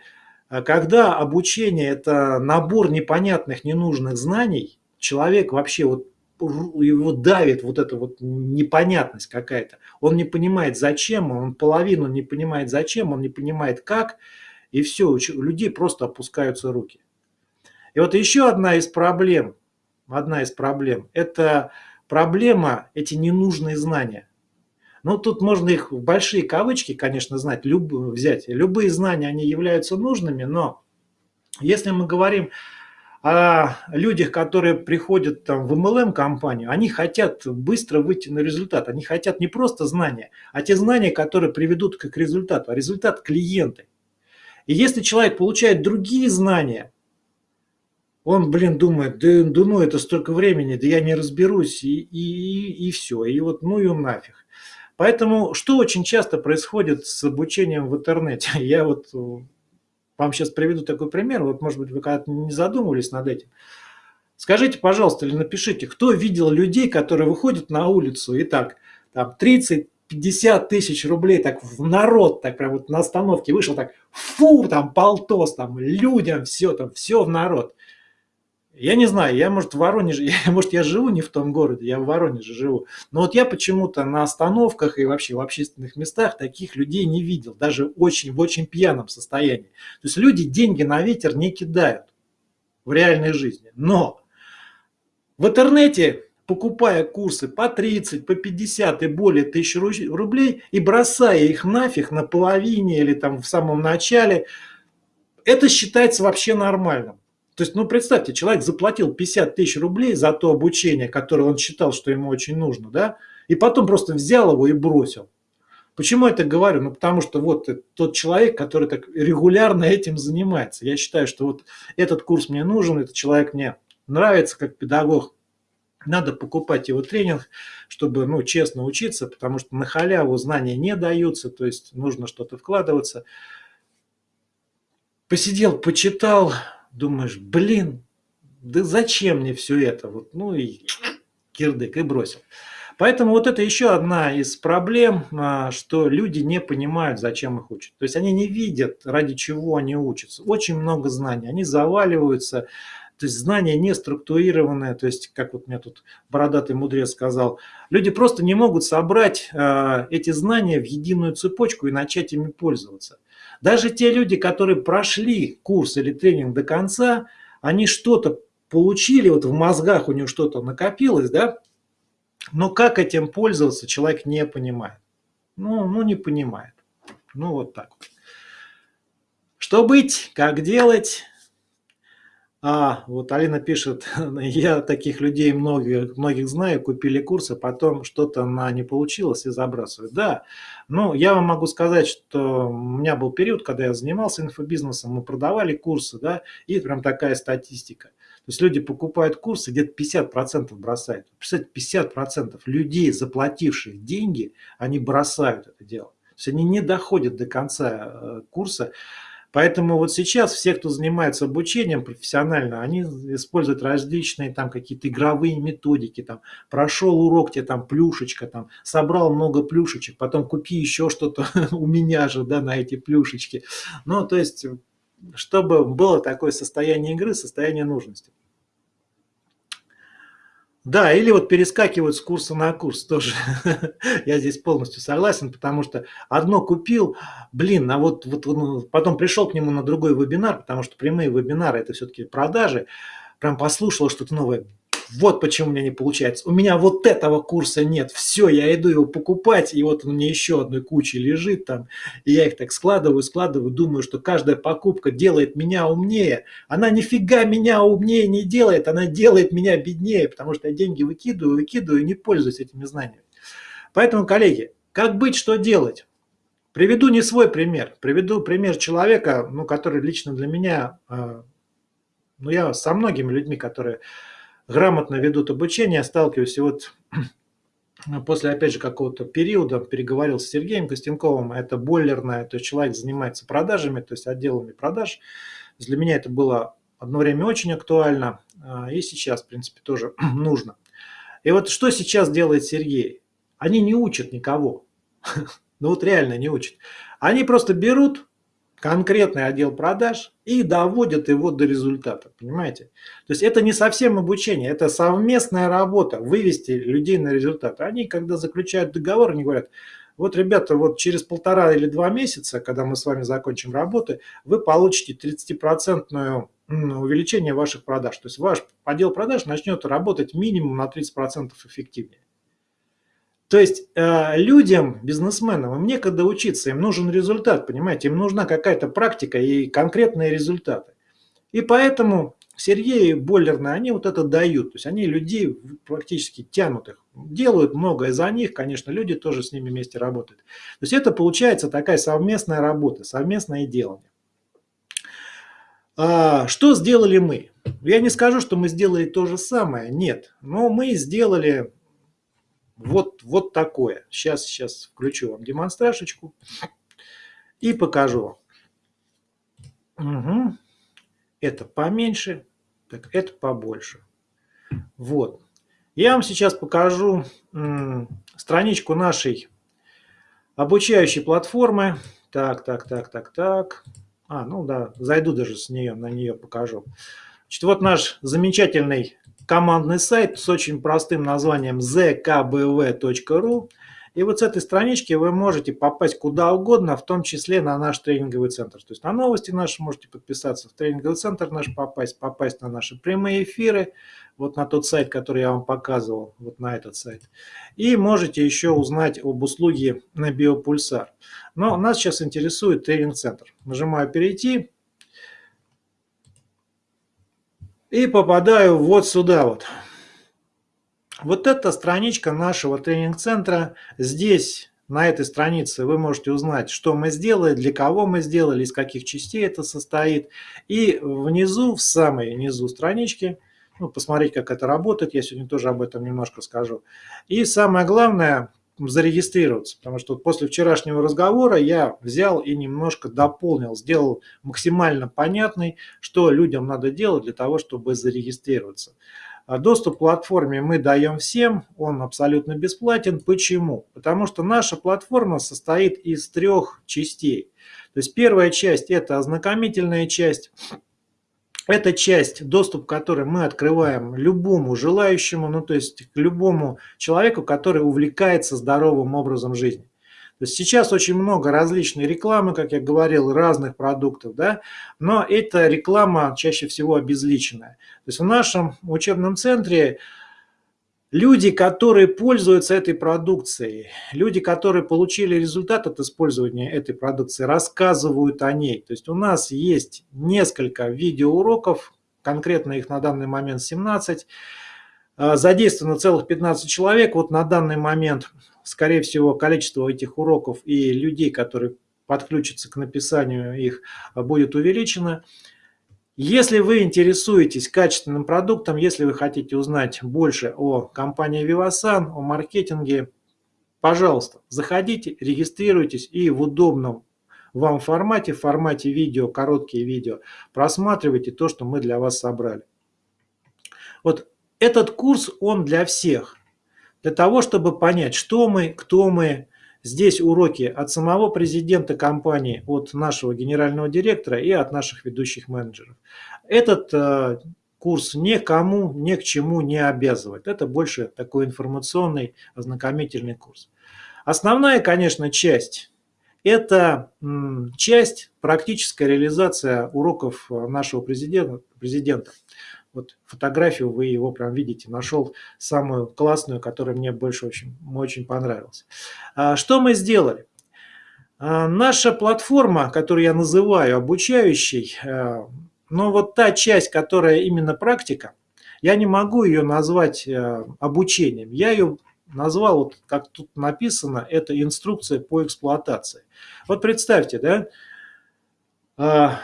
когда обучение – это набор непонятных, ненужных знаний, человек вообще вот его давит вот эта вот непонятность какая-то. Он не понимает зачем, он половину не понимает зачем, он не понимает как, и все, у людей просто опускаются руки. И вот еще одна из проблем, одна из проблем, это проблема эти ненужные знания. Ну, тут можно их в большие кавычки, конечно, знать, люб, взять. Любые знания, они являются нужными, но если мы говорим о людях, которые приходят там, в MLM-компанию, они хотят быстро выйти на результат. Они хотят не просто знания, а те знания, которые приведут к результату, а результат – клиенты. И если человек получает другие знания, он, блин, думает, да, да ну это столько времени, да я не разберусь, и, и, и все, и вот ну и нафиг. Поэтому что очень часто происходит с обучением в интернете? Я вот вам сейчас приведу такой пример, вот может быть вы когда-то не задумывались над этим. Скажите, пожалуйста, или напишите, кто видел людей, которые выходят на улицу и так, там 30 50 тысяч рублей так в народ, так прям вот на остановке вышел, так фу, там полтос, там людям все, там все в народ. Я не знаю, я, может, в Воронеже, я, может, я живу не в том городе, я в Воронеже живу. Но вот я почему-то на остановках и вообще в общественных местах таких людей не видел, даже очень, в очень пьяном состоянии. То есть люди деньги на ветер не кидают в реальной жизни. Но в интернете, покупая курсы по 30, по 50 и более тысяч рублей и бросая их нафиг на половине или там в самом начале, это считается вообще нормальным. То есть, ну, представьте, человек заплатил 50 тысяч рублей за то обучение, которое он считал, что ему очень нужно, да, и потом просто взял его и бросил. Почему я это говорю? Ну, потому что вот тот человек, который так регулярно этим занимается. Я считаю, что вот этот курс мне нужен, этот человек мне нравится как педагог. Надо покупать его тренинг, чтобы ну, честно учиться, потому что на халяву знания не даются, то есть нужно что-то вкладываться. Посидел, почитал, думаешь, блин, да зачем мне все это? Вот, ну и кирдык, и бросил. Поэтому вот это еще одна из проблем, а, что люди не понимают, зачем их учат. То есть они не видят, ради чего они учатся. Очень много знаний, они заваливаются, то есть знания не структурированные, то есть, как вот мне тут бородатый мудрец сказал, люди просто не могут собрать э, эти знания в единую цепочку и начать ими пользоваться. Даже те люди, которые прошли курс или тренинг до конца, они что-то получили, вот в мозгах у него что-то накопилось, да, но как этим пользоваться, человек не понимает. Ну, ну не понимает. Ну вот так вот. Что быть, как делать, а, вот Алина пишет, я таких людей многих, многих знаю, купили курсы, потом что-то на не получилось и забрасывают. Да, ну я вам могу сказать, что у меня был период, когда я занимался инфобизнесом, мы продавали курсы, да, и прям такая статистика. То есть люди покупают курсы, где-то 50% бросают. Представьте, 50% людей, заплативших деньги, они бросают это дело. То есть они не доходят до конца э, курса, Поэтому вот сейчас все, кто занимается обучением профессионально, они используют различные там какие-то игровые методики, там прошел урок, тебе там плюшечка, там собрал много плюшечек, потом купи еще что-то у меня же, да, на эти плюшечки. Ну, то есть, чтобы было такое состояние игры, состояние нужности. Да, или вот перескакивают с курса на курс тоже. Я здесь полностью согласен, потому что одно купил, блин, а вот, вот ну, потом пришел к нему на другой вебинар, потому что прямые вебинары это все-таки продажи, прям послушал что-то новое, вот почему у меня не получается. У меня вот этого курса нет. Все, я иду его покупать, и вот он меня еще одной кучей лежит там. И я их так складываю, складываю, думаю, что каждая покупка делает меня умнее. Она нифига меня умнее не делает, она делает меня беднее, потому что я деньги выкидываю, выкидываю и не пользуюсь этими знаниями. Поэтому, коллеги, как быть, что делать? Приведу не свой пример, приведу пример человека, ну, который лично для меня, э, ну, я со многими людьми, которые грамотно ведут обучение, сталкиваюсь. И вот после, опять же, какого-то периода переговорил с Сергеем Костенковым, это бойлерная, то есть человек занимается продажами, то есть отделами продаж. Для меня это было одно время очень актуально, а, и сейчас, в принципе, тоже нужно. И вот что сейчас делает Сергей? Они не учат никого. Ну вот реально не учат. Они просто берут конкретный отдел продаж и доводят его до результата, понимаете? То есть это не совсем обучение, это совместная работа, вывести людей на результат. Они, когда заключают договор, они говорят, вот, ребята, вот через полтора или два месяца, когда мы с вами закончим работы, вы получите 30% увеличение ваших продаж. То есть ваш отдел продаж начнет работать минимум на 30% эффективнее. То есть э, людям, бизнесменам, им некогда учиться, им нужен результат, понимаете, им нужна какая-то практика и конкретные результаты. И поэтому Сергей и Бойлерны, они вот это дают, то есть они людей практически тянут их, делают многое за них, конечно, люди тоже с ними вместе работают. То есть это получается такая совместная работа, совместное делание. А, что сделали мы? Я не скажу, что мы сделали то же самое, нет, но мы сделали вот, вот такое. Сейчас, сейчас включу вам демонстрашечку и покажу Угу. Это поменьше, так это побольше. Вот. Я вам сейчас покажу страничку нашей обучающей платформы. Так, так, так, так, так. А, ну да, зайду даже с нее, на нее покажу. Значит, вот наш замечательный командный сайт с очень простым названием zkbv.ru. И вот с этой странички вы можете попасть куда угодно, в том числе на наш тренинговый центр. То есть на новости наши можете подписаться, в тренинговый центр наш попасть, попасть на наши прямые эфиры, вот на тот сайт, который я вам показывал, вот на этот сайт. И можете еще узнать об услуге на Биопульсар. Но нас сейчас интересует тренинг-центр. Нажимаю «Перейти». И попадаю вот сюда вот. Вот эта страничка нашего тренинг-центра. Здесь, на этой странице, вы можете узнать, что мы сделали, для кого мы сделали, из каких частей это состоит. И внизу, в самой низу странички, ну, посмотреть, как это работает, я сегодня тоже об этом немножко скажу. И самое главное, зарегистрироваться, потому что после вчерашнего разговора я взял и немножко дополнил, сделал максимально понятный, что людям надо делать для того, чтобы зарегистрироваться. А доступ к платформе мы даем всем, он абсолютно бесплатен. Почему? Потому что наша платформа состоит из трех частей. То есть первая часть – это ознакомительная часть, эта часть, доступ к которой мы открываем любому желающему, ну то есть к любому человеку, который увлекается здоровым образом жизни. То есть сейчас очень много различной рекламы, как я говорил, разных продуктов, да, но эта реклама чаще всего обезличенная. То есть в нашем учебном центре Люди, которые пользуются этой продукцией, люди, которые получили результат от использования этой продукции, рассказывают о ней. То есть у нас есть несколько видеоуроков, конкретно их на данный момент 17, а, задействовано целых 15 человек. Вот на данный момент, скорее всего, количество этих уроков и людей, которые подключатся к написанию их, будет увеличено. Если вы интересуетесь качественным продуктом, если вы хотите узнать больше о компании Vivasan, о маркетинге, пожалуйста, заходите, регистрируйтесь и в удобном вам формате, в формате видео, короткие видео, просматривайте то, что мы для вас собрали. Вот этот курс, он для всех. Для того, чтобы понять, что мы, кто мы, Здесь уроки от самого президента компании, от нашего генерального директора и от наших ведущих менеджеров. Этот э, курс никому, ни к чему не обязывает. Это больше такой информационный, ознакомительный курс. Основная, конечно, часть – это часть, практическая реализация уроков нашего президента. президента. Вот фотографию вы его прям видите, нашел самую классную, которая мне больше очень, очень понравилась. А, что мы сделали? А, наша платформа, которую я называю обучающей, а, но вот та часть, которая именно практика, я не могу ее назвать обучением. Я ее назвал, вот как тут написано, это инструкция по эксплуатации. Вот представьте, да,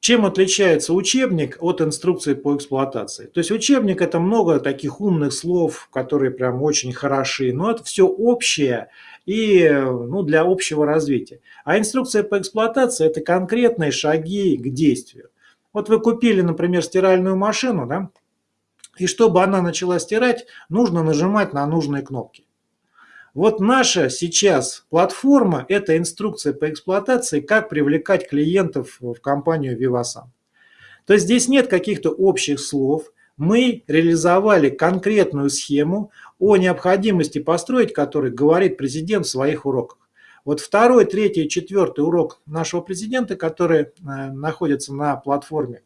чем отличается учебник от инструкции по эксплуатации? То есть учебник это много таких умных слов, которые прям очень хороши, но это все общее и ну, для общего развития. А инструкция по эксплуатации это конкретные шаги к действию. Вот вы купили, например, стиральную машину, да, и чтобы она начала стирать, нужно нажимать на нужные кнопки. Вот наша сейчас платформа – это инструкция по эксплуатации, как привлекать клиентов в компанию Vivasan. То есть здесь нет каких-то общих слов. Мы реализовали конкретную схему о необходимости построить, который говорит президент в своих уроках. Вот второй, третий, четвертый урок нашего президента, который э, находится на платформе,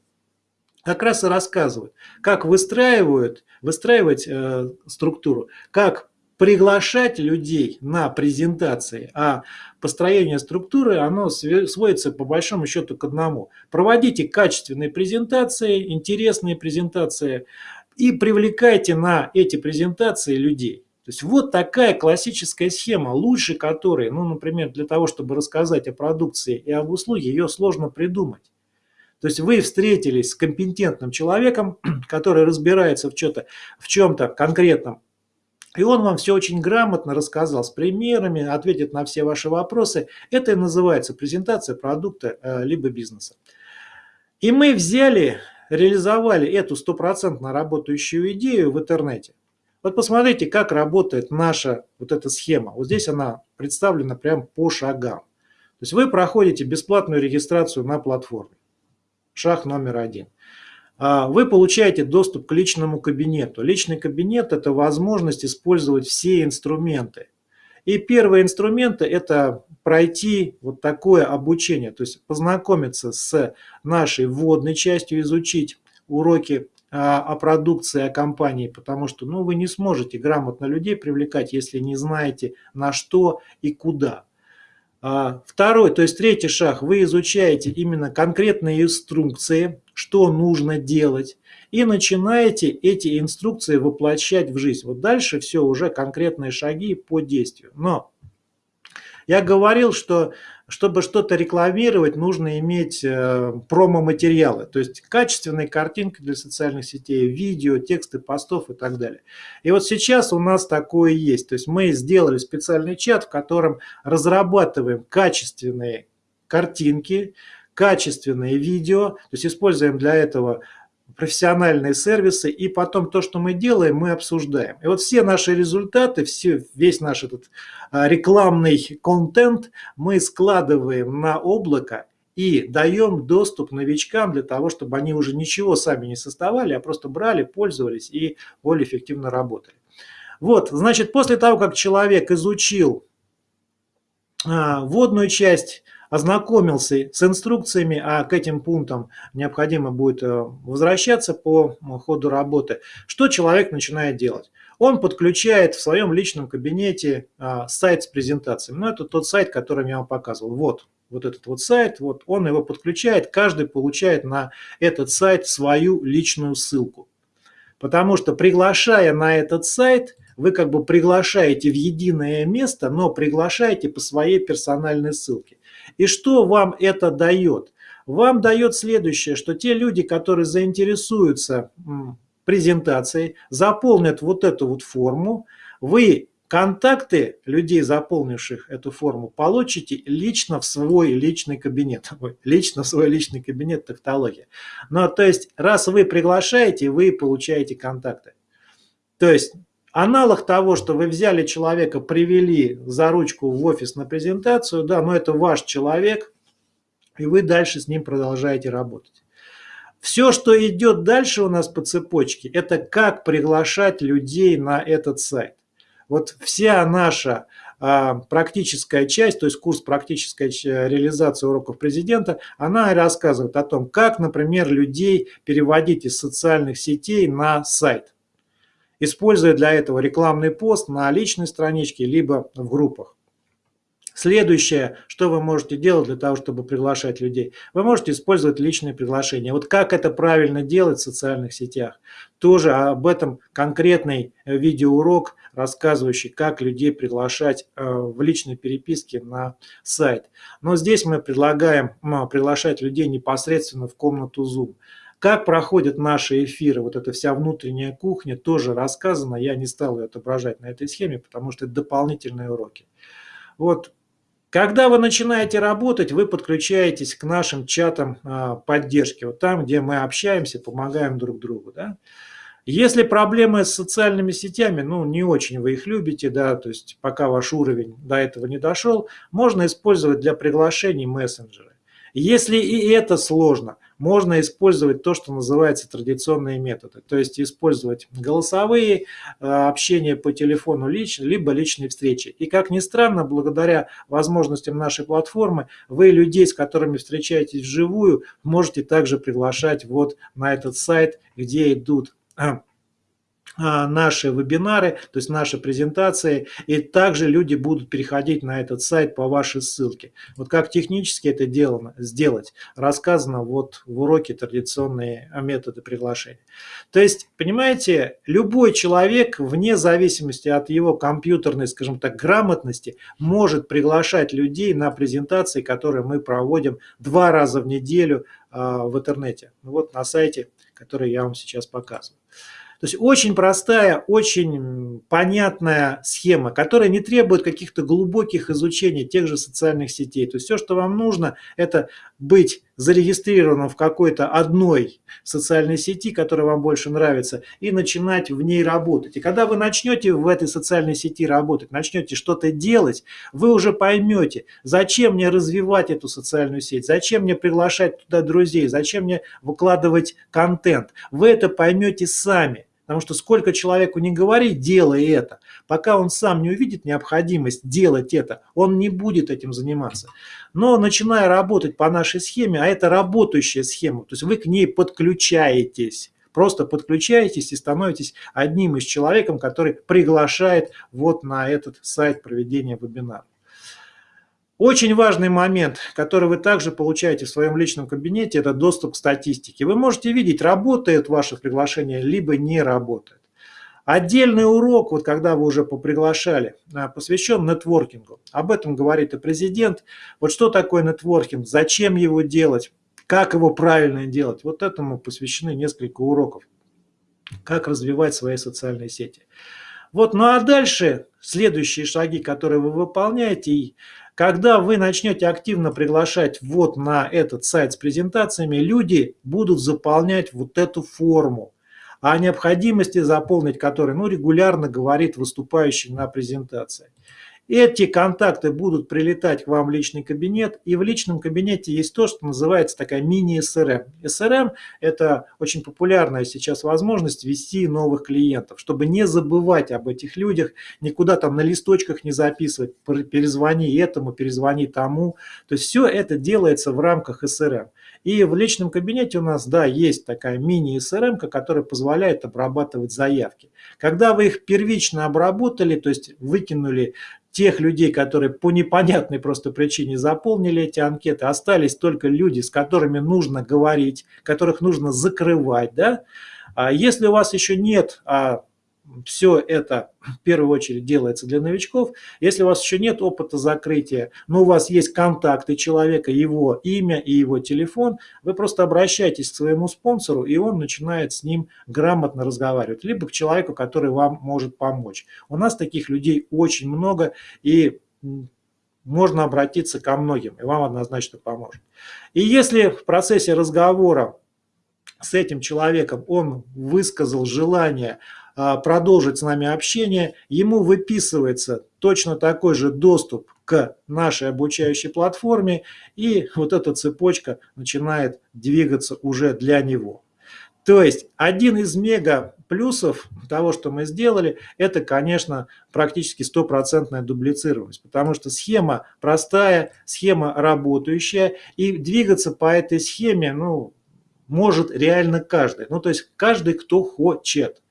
как раз и рассказывают, как выстраивают, выстраивать э, структуру, как приглашать людей на презентации, а построение структуры, оно сводится по большому счету к одному. Проводите качественные презентации, интересные презентации и привлекайте на эти презентации людей. То есть вот такая классическая схема, лучше которой, ну, например, для того, чтобы рассказать о продукции и об услуге, ее сложно придумать. То есть вы встретились с компетентным человеком, который разбирается в чем-то в чем конкретном и он вам все очень грамотно рассказал с примерами, ответит на все ваши вопросы. Это и называется презентация продукта э, либо бизнеса. И мы взяли, реализовали эту стопроцентно работающую идею в интернете. Вот посмотрите, как работает наша вот эта схема. Вот здесь она представлена прям по шагам. То есть вы проходите бесплатную регистрацию на платформе. Шаг номер один. А, вы получаете доступ к личному кабинету. Личный кабинет – это возможность использовать все инструменты. И первые инструменты – это пройти вот такое обучение, то есть познакомиться с нашей вводной частью, изучить уроки а, о продукции, о компании, потому что ну, вы не сможете грамотно людей привлекать, если не знаете на что и куда. А, второй, то есть третий шаг, вы изучаете именно конкретные инструкции, что нужно делать, и начинаете эти инструкции воплощать в жизнь. Вот дальше все уже конкретные шаги по действию. Но я говорил, что чтобы что-то рекламировать, нужно иметь э, промо-материалы, то есть качественные картинки для социальных сетей, видео, тексты постов и так далее. И вот сейчас у нас такое есть. То есть мы сделали специальный чат, в котором разрабатываем качественные картинки, качественные видео, то есть используем для этого профессиональные сервисы, и потом то, что мы делаем, мы обсуждаем. И вот все наши результаты, все, весь наш этот а, рекламный контент мы складываем на облако и даем доступ новичкам для того, чтобы они уже ничего сами не создавали, а просто брали, пользовались и более эффективно работали. Вот, значит, после того, как человек изучил а, вводную часть, ознакомился с инструкциями, а к этим пунктам необходимо будет э, возвращаться по ходу работы, что человек начинает делать? Он подключает в своем личном кабинете а, сайт с презентациями. Ну, это тот сайт, который я вам показывал. Вот, вот этот вот сайт, вот он его подключает, каждый получает на этот сайт свою личную ссылку. Потому что приглашая на этот сайт, вы как бы приглашаете в единое место, но приглашаете по своей персональной ссылке. И что вам это дает? Вам дает следующее, что те люди, которые заинтересуются презентацией, заполнят вот эту вот форму, вы контакты людей, заполнивших эту форму, получите лично в свой личный кабинет. Лично в свой личный кабинет тавтология. Но то есть, раз вы приглашаете, вы получаете контакты. То есть, Аналог того, что вы взяли человека, привели за ручку в офис на презентацию, да, но это ваш человек, и вы дальше с ним продолжаете работать. Все, что идет дальше у нас по цепочке, это как приглашать людей на этот сайт. Вот вся наша а, практическая часть, то есть курс практической реализации уроков президента, она рассказывает о том, как, например, людей переводить из социальных сетей на сайт используя для этого рекламный пост на личной страничке, либо в группах. Следующее, что вы можете делать для того, чтобы приглашать людей, вы можете использовать личные приглашения. Вот как это правильно делать в социальных сетях, тоже об этом конкретный э, видеоурок, рассказывающий, как людей приглашать э, в личной переписке на сайт. Но здесь мы предлагаем приглашать людей непосредственно в комнату Zoom. Как проходят наши эфиры, вот эта вся внутренняя кухня тоже рассказана, я не стал ее отображать на этой схеме, потому что это дополнительные уроки. Вот когда вы начинаете работать, вы подключаетесь к нашим чатам а, поддержки, вот там, где мы общаемся, помогаем друг другу. Да? Если проблемы с социальными сетями, ну, не очень вы их любите, да, то есть пока ваш уровень до этого не дошел, можно использовать для приглашений мессенджеры. Если и это сложно, можно использовать то, что называется традиционные методы. То есть использовать голосовые, э, общение по телефону лично, либо личные встречи. И как ни странно, благодаря возможностям нашей платформы, вы людей, с которыми встречаетесь вживую, можете также приглашать вот на этот сайт, где идут э, наши вебинары, то есть наши презентации, и также люди будут переходить на этот сайт по вашей ссылке. Вот как технически это делано, сделать, рассказано вот в уроке традиционные методы приглашения. То есть, понимаете, любой человек, вне зависимости от его компьютерной, скажем так, грамотности, может приглашать людей на презентации, которые мы проводим два раза в неделю а, в интернете. Вот на сайте, который я вам сейчас показываю. То есть очень простая, очень понятная схема, которая не требует каких-то глубоких изучений тех же социальных сетей. То есть все, что вам нужно, это быть зарегистрированным в какой-то одной социальной сети, которая вам больше нравится, и начинать в ней работать. И когда вы начнете в этой социальной сети работать, начнете что-то делать, вы уже поймете, зачем мне развивать эту социальную сеть, зачем мне приглашать туда друзей, зачем мне выкладывать контент. Вы это поймете сами. Потому что сколько человеку не говори, делай это, пока он сам не увидит необходимость делать это, он не будет этим заниматься. Но начиная работать по нашей схеме, а это работающая схема, то есть вы к ней подключаетесь, просто подключаетесь и становитесь одним из человеком, который приглашает вот на этот сайт проведения вебинара. Очень важный момент, который вы также получаете в своем личном кабинете, это доступ к статистике. Вы можете видеть, работает ваше приглашение, либо не работает. Отдельный урок, вот когда вы уже поприглашали, а, посвящен нетворкингу. Об этом говорит и президент. Вот что такое нетворкинг, зачем его делать, как его правильно делать. Вот этому посвящены несколько уроков. Как развивать свои социальные сети. Вот, ну а дальше следующие шаги, которые вы выполняете, когда вы начнете активно приглашать вот на этот сайт с презентациями, люди будут заполнять вот эту форму, о необходимости заполнить которой ну, регулярно говорит выступающий на презентации. Эти контакты будут прилетать к вам в личный кабинет, и в личном кабинете есть то, что называется такая мини-СРМ. СРМ – это очень популярная сейчас возможность вести новых клиентов, чтобы не забывать об этих людях, никуда там на листочках не записывать, перезвони этому, перезвони тому. То есть все это делается в рамках СРМ. И в личном кабинете у нас, да, есть такая мини-СРМ, которая позволяет обрабатывать заявки. Когда вы их первично обработали, то есть выкинули тех людей, которые по непонятной просто причине заполнили эти анкеты, остались только люди, с которыми нужно говорить, которых нужно закрывать. Да? А если у вас еще нет а все это в первую очередь делается для новичков. Если у вас еще нет опыта закрытия, но у вас есть контакты человека, его имя и его телефон, вы просто обращаетесь к своему спонсору, и он начинает с ним грамотно разговаривать, либо к человеку, который вам может помочь. У нас таких людей очень много, и можно обратиться ко многим, и вам однозначно поможет. И если в процессе разговора с этим человеком он высказал желание продолжить с нами общение, ему выписывается точно такой же доступ к нашей обучающей платформе, и вот эта цепочка начинает двигаться уже для него. То есть один из мега плюсов того, что мы сделали, это, конечно, практически стопроцентная дублицированность, потому что схема простая, схема работающая, и двигаться по этой схеме, ну, может реально каждый. Ну, то есть каждый, кто хочет.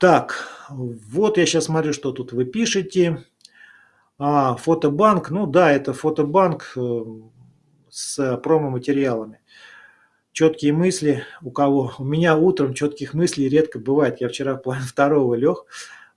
Так, вот я сейчас смотрю, что тут вы пишете. А, фотобанк, ну да, это фотобанк э, с промо-материалами. Четкие мысли у кого? У меня утром четких мыслей редко бывает. Я вчера в плане второго лег.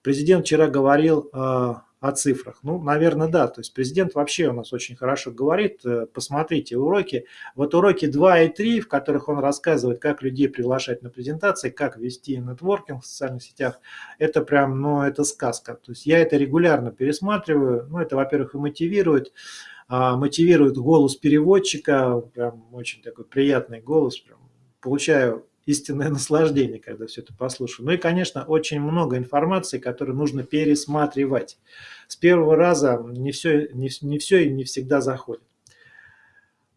Президент вчера говорил э, о цифрах. Ну, наверное, да. То есть президент вообще у нас очень хорошо говорит. Э, посмотрите уроки. Вот уроки 2 и 3, в которых он рассказывает, как людей приглашать на презентации, как вести нетворкинг в социальных сетях, это прям, ну, это сказка. То есть я это регулярно пересматриваю. Ну, это, во-первых, и мотивирует. А, мотивирует голос переводчика, прям очень такой приятный голос. Прям получаю истинное наслаждение, когда все это послушаю. Ну и, конечно, очень много информации, которую нужно пересматривать. С первого раза не все, не, не все и не всегда заходит.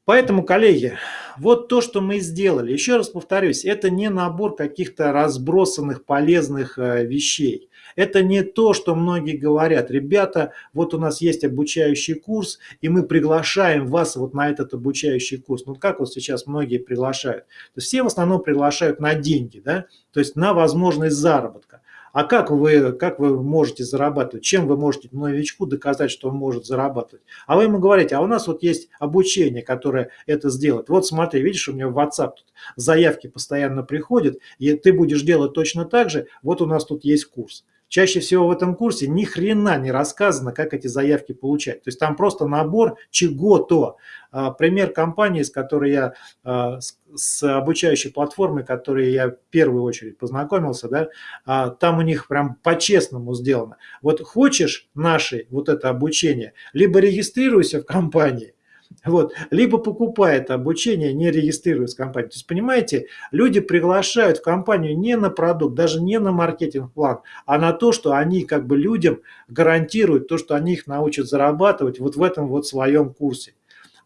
Поэтому, коллеги, вот то, что мы сделали. Еще раз повторюсь, это не набор каких-то разбросанных полезных э, вещей. Это не то, что многие говорят. Ребята, вот у нас есть обучающий курс, и мы приглашаем вас вот на этот обучающий курс. Ну, как вот сейчас многие приглашают? То есть все в основном приглашают на деньги, да? то есть на возможность заработка. А как вы, как вы можете зарабатывать? Чем вы можете новичку доказать, что он может зарабатывать? А вы ему говорите, а у нас вот есть обучение, которое это сделает. Вот смотри, видишь, у меня в WhatsApp тут заявки постоянно приходят, и ты будешь делать точно так же. Вот у нас тут есть курс. Чаще всего в этом курсе ни хрена не рассказано, как эти заявки получать. То есть там просто набор чего-то. А, пример компании, с которой я, а, с обучающей платформой, которой я в первую очередь познакомился, да, а, там у них прям по-честному сделано. Вот хочешь наши вот это обучение, либо регистрируйся в компании, вот. Либо покупает обучение, не регистрируясь в компании. То есть, понимаете, люди приглашают в компанию не на продукт, даже не на маркетинг-план, а на то, что они как бы людям гарантируют то, что они их научат зарабатывать вот в этом вот своем курсе.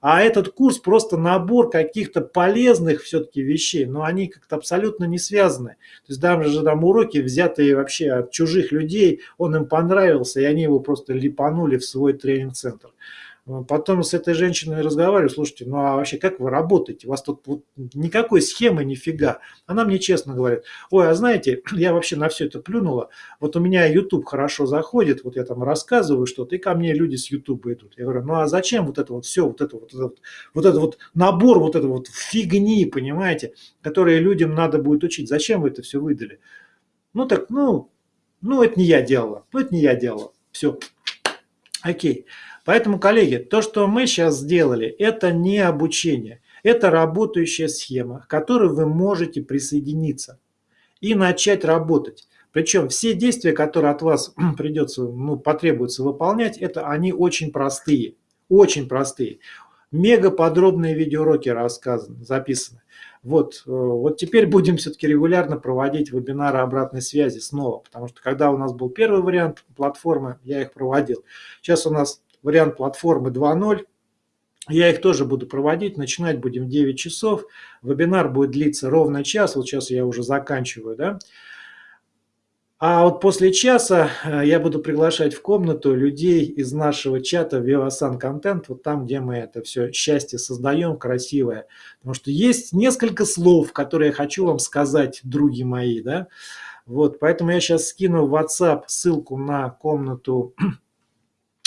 А этот курс просто набор каких-то полезных все-таки вещей, но они как-то абсолютно не связаны. То есть даже там уроки, взятые вообще от чужих людей, он им понравился, и они его просто липанули в свой тренинг-центр. Потом с этой женщиной разговариваю, слушайте, ну а вообще как вы работаете? У вас тут вот никакой схемы нифига. Она мне честно говорит, ой, а знаете, я вообще на все это плюнула. Вот у меня YouTube хорошо заходит, вот я там рассказываю что-то, и ко мне люди с YouTube идут. Я говорю, ну а зачем вот это вот все, вот это вот, вот, вот это вот набор вот этого вот фигни, понимаете, которые людям надо будет учить. Зачем вы это все выдали? Ну так, ну, ну это не я делала, ну это не я делала. Все, окей. Поэтому, коллеги, то, что мы сейчас сделали, это не обучение. Это работающая схема, к которой вы можете присоединиться и начать работать. Причем все действия, которые от вас придется, ну, потребуется выполнять, это они очень простые. Очень простые. Мега подробные видеоуроки рассказаны, записаны. Вот, э, вот теперь будем все-таки регулярно проводить вебинары обратной связи снова, потому что когда у нас был первый вариант платформы, я их проводил. Сейчас у нас вариант платформы 2.0. Я их тоже буду проводить. Начинать будем в 9 часов. Вебинар будет длиться ровно час. Вот сейчас я уже заканчиваю. Да? А вот после часа э, я буду приглашать в комнату людей из нашего чата Vivasan Content, вот там, где мы это все счастье создаем, красивое. Потому что есть несколько слов, которые я хочу вам сказать, други мои. Да? Вот, поэтому я сейчас скину в WhatsApp ссылку на комнату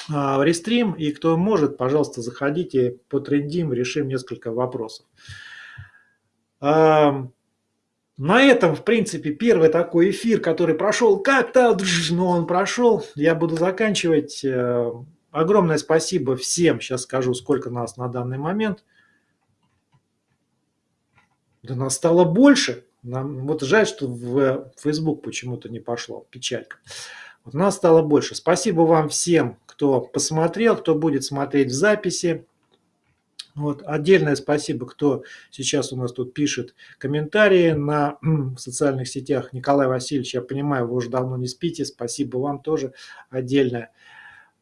в рестрим, и кто может, пожалуйста, заходите, потрендим, решим несколько вопросов. А, на этом, в принципе, первый такой эфир, который прошел как-то, но он прошел. Я буду заканчивать. Э, огромное спасибо всем. Сейчас скажу, сколько нас на данный момент. Да нас стало больше. Нам, вот жаль, что в Facebook почему-то не пошло. Печалька. Вот нас стало больше. Спасибо вам всем, кто посмотрел, кто будет смотреть в записи. Вот. Отдельное спасибо, кто сейчас у нас тут пишет комментарии на в социальных сетях. Николай Васильевич, я понимаю, вы уже давно не спите. Спасибо вам тоже отдельное.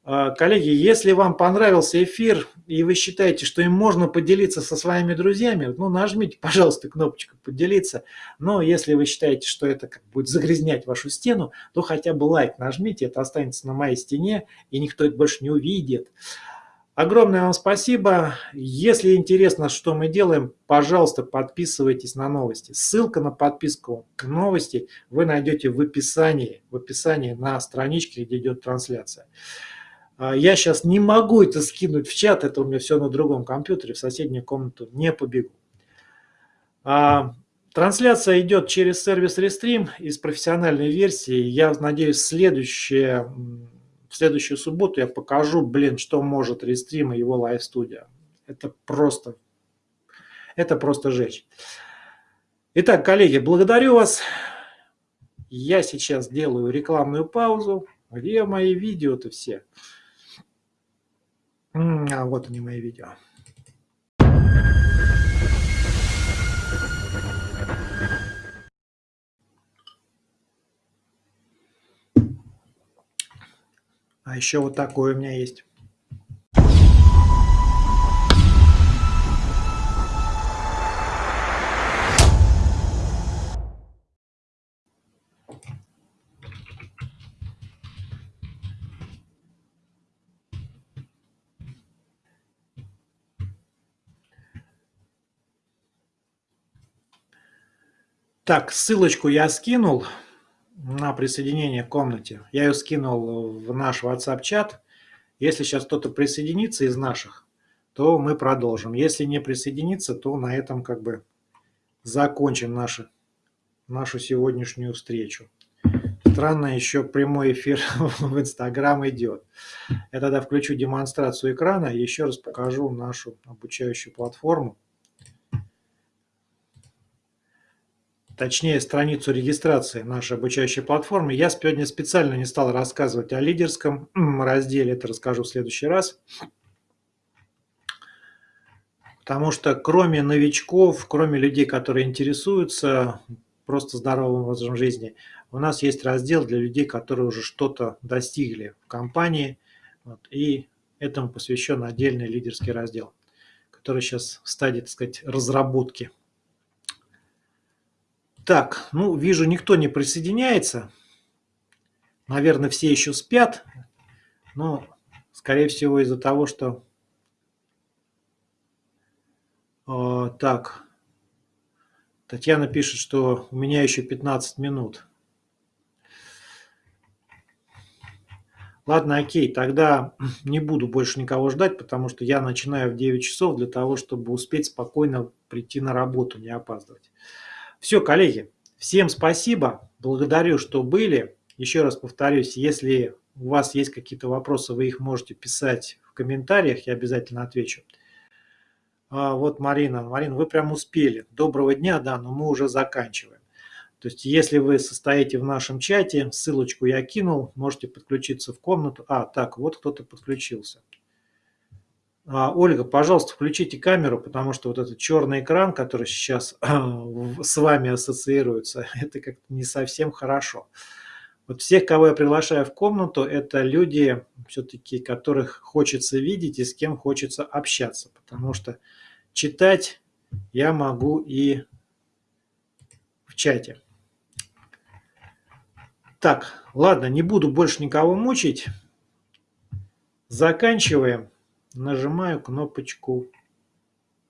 А, коллеги, если вам понравился эфир и вы считаете, что им можно поделиться со своими друзьями, ну нажмите, пожалуйста, кнопочку «Поделиться». Но если вы считаете, что это как будет загрязнять вашу стену, то хотя бы лайк нажмите, это останется на моей стене, и никто это больше не увидит. Огромное вам спасибо. Если интересно, что мы делаем, пожалуйста, подписывайтесь на новости. Ссылка на подписку новости вы найдете в описании, в описании на страничке, где идет трансляция. А, я сейчас не могу это скинуть в чат, это у меня все на другом компьютере, в соседнюю комнату не побегу. А, трансляция идет через сервис Restream из профессиональной версии. Я надеюсь, следующее, в следующую субботу я покажу, блин, что может Restream и его Live Studio. Это просто, это просто жесть. Итак, коллеги, благодарю вас. Я сейчас делаю рекламную паузу. Где мои видео-то все? А вот они мои видео. А еще вот такой у меня есть. Так, ссылочку я скинул на присоединение к комнате. Я ее скинул в наш WhatsApp-чат. Если сейчас кто-то присоединится из наших, то мы продолжим. Если не присоединится, то на этом как бы закончим наши, нашу сегодняшнюю встречу. Странно, еще прямой эфир в Инстаграм идет. Я тогда включу демонстрацию экрана и еще раз покажу нашу обучающую платформу. Точнее страницу регистрации нашей обучающей платформы. Я сегодня специально не стал рассказывать о лидерском разделе, это расскажу в следующий раз. Потому что кроме новичков, кроме людей, которые интересуются просто здоровым образом жизни, у нас есть раздел для людей, которые уже что-то достигли в компании. Вот, и этому посвящен отдельный лидерский раздел, который сейчас в стадии, так сказать, разработки. Так, ну, вижу, никто не присоединяется. Наверное, все еще спят. Но, скорее всего, из-за того, что... Э, так, Татьяна пишет, что у меня еще 15 минут. Ладно, окей, тогда не буду больше никого ждать, потому что я начинаю в 9 часов для того, чтобы успеть спокойно прийти на работу, не опаздывать. Все, коллеги, всем спасибо, благодарю, что были. Еще раз повторюсь, если у вас есть какие-то вопросы, вы их можете писать в комментариях, я обязательно отвечу. А, вот Марина. Марина, вы прям успели. Доброго дня, да, но мы уже заканчиваем. То есть, если вы состоите в нашем чате, ссылочку я кинул, можете подключиться в комнату. А, так, вот кто-то подключился. А, Ольга, пожалуйста, включите камеру, потому что вот этот черный экран, который сейчас с вами ассоциируется, это как-то не совсем хорошо. Вот всех, кого я приглашаю в комнату, это люди, все-таки, которых хочется видеть и с кем хочется общаться, потому что читать я могу и в чате. Так, ладно, не буду больше никого мучить. Заканчиваем нажимаю кнопочку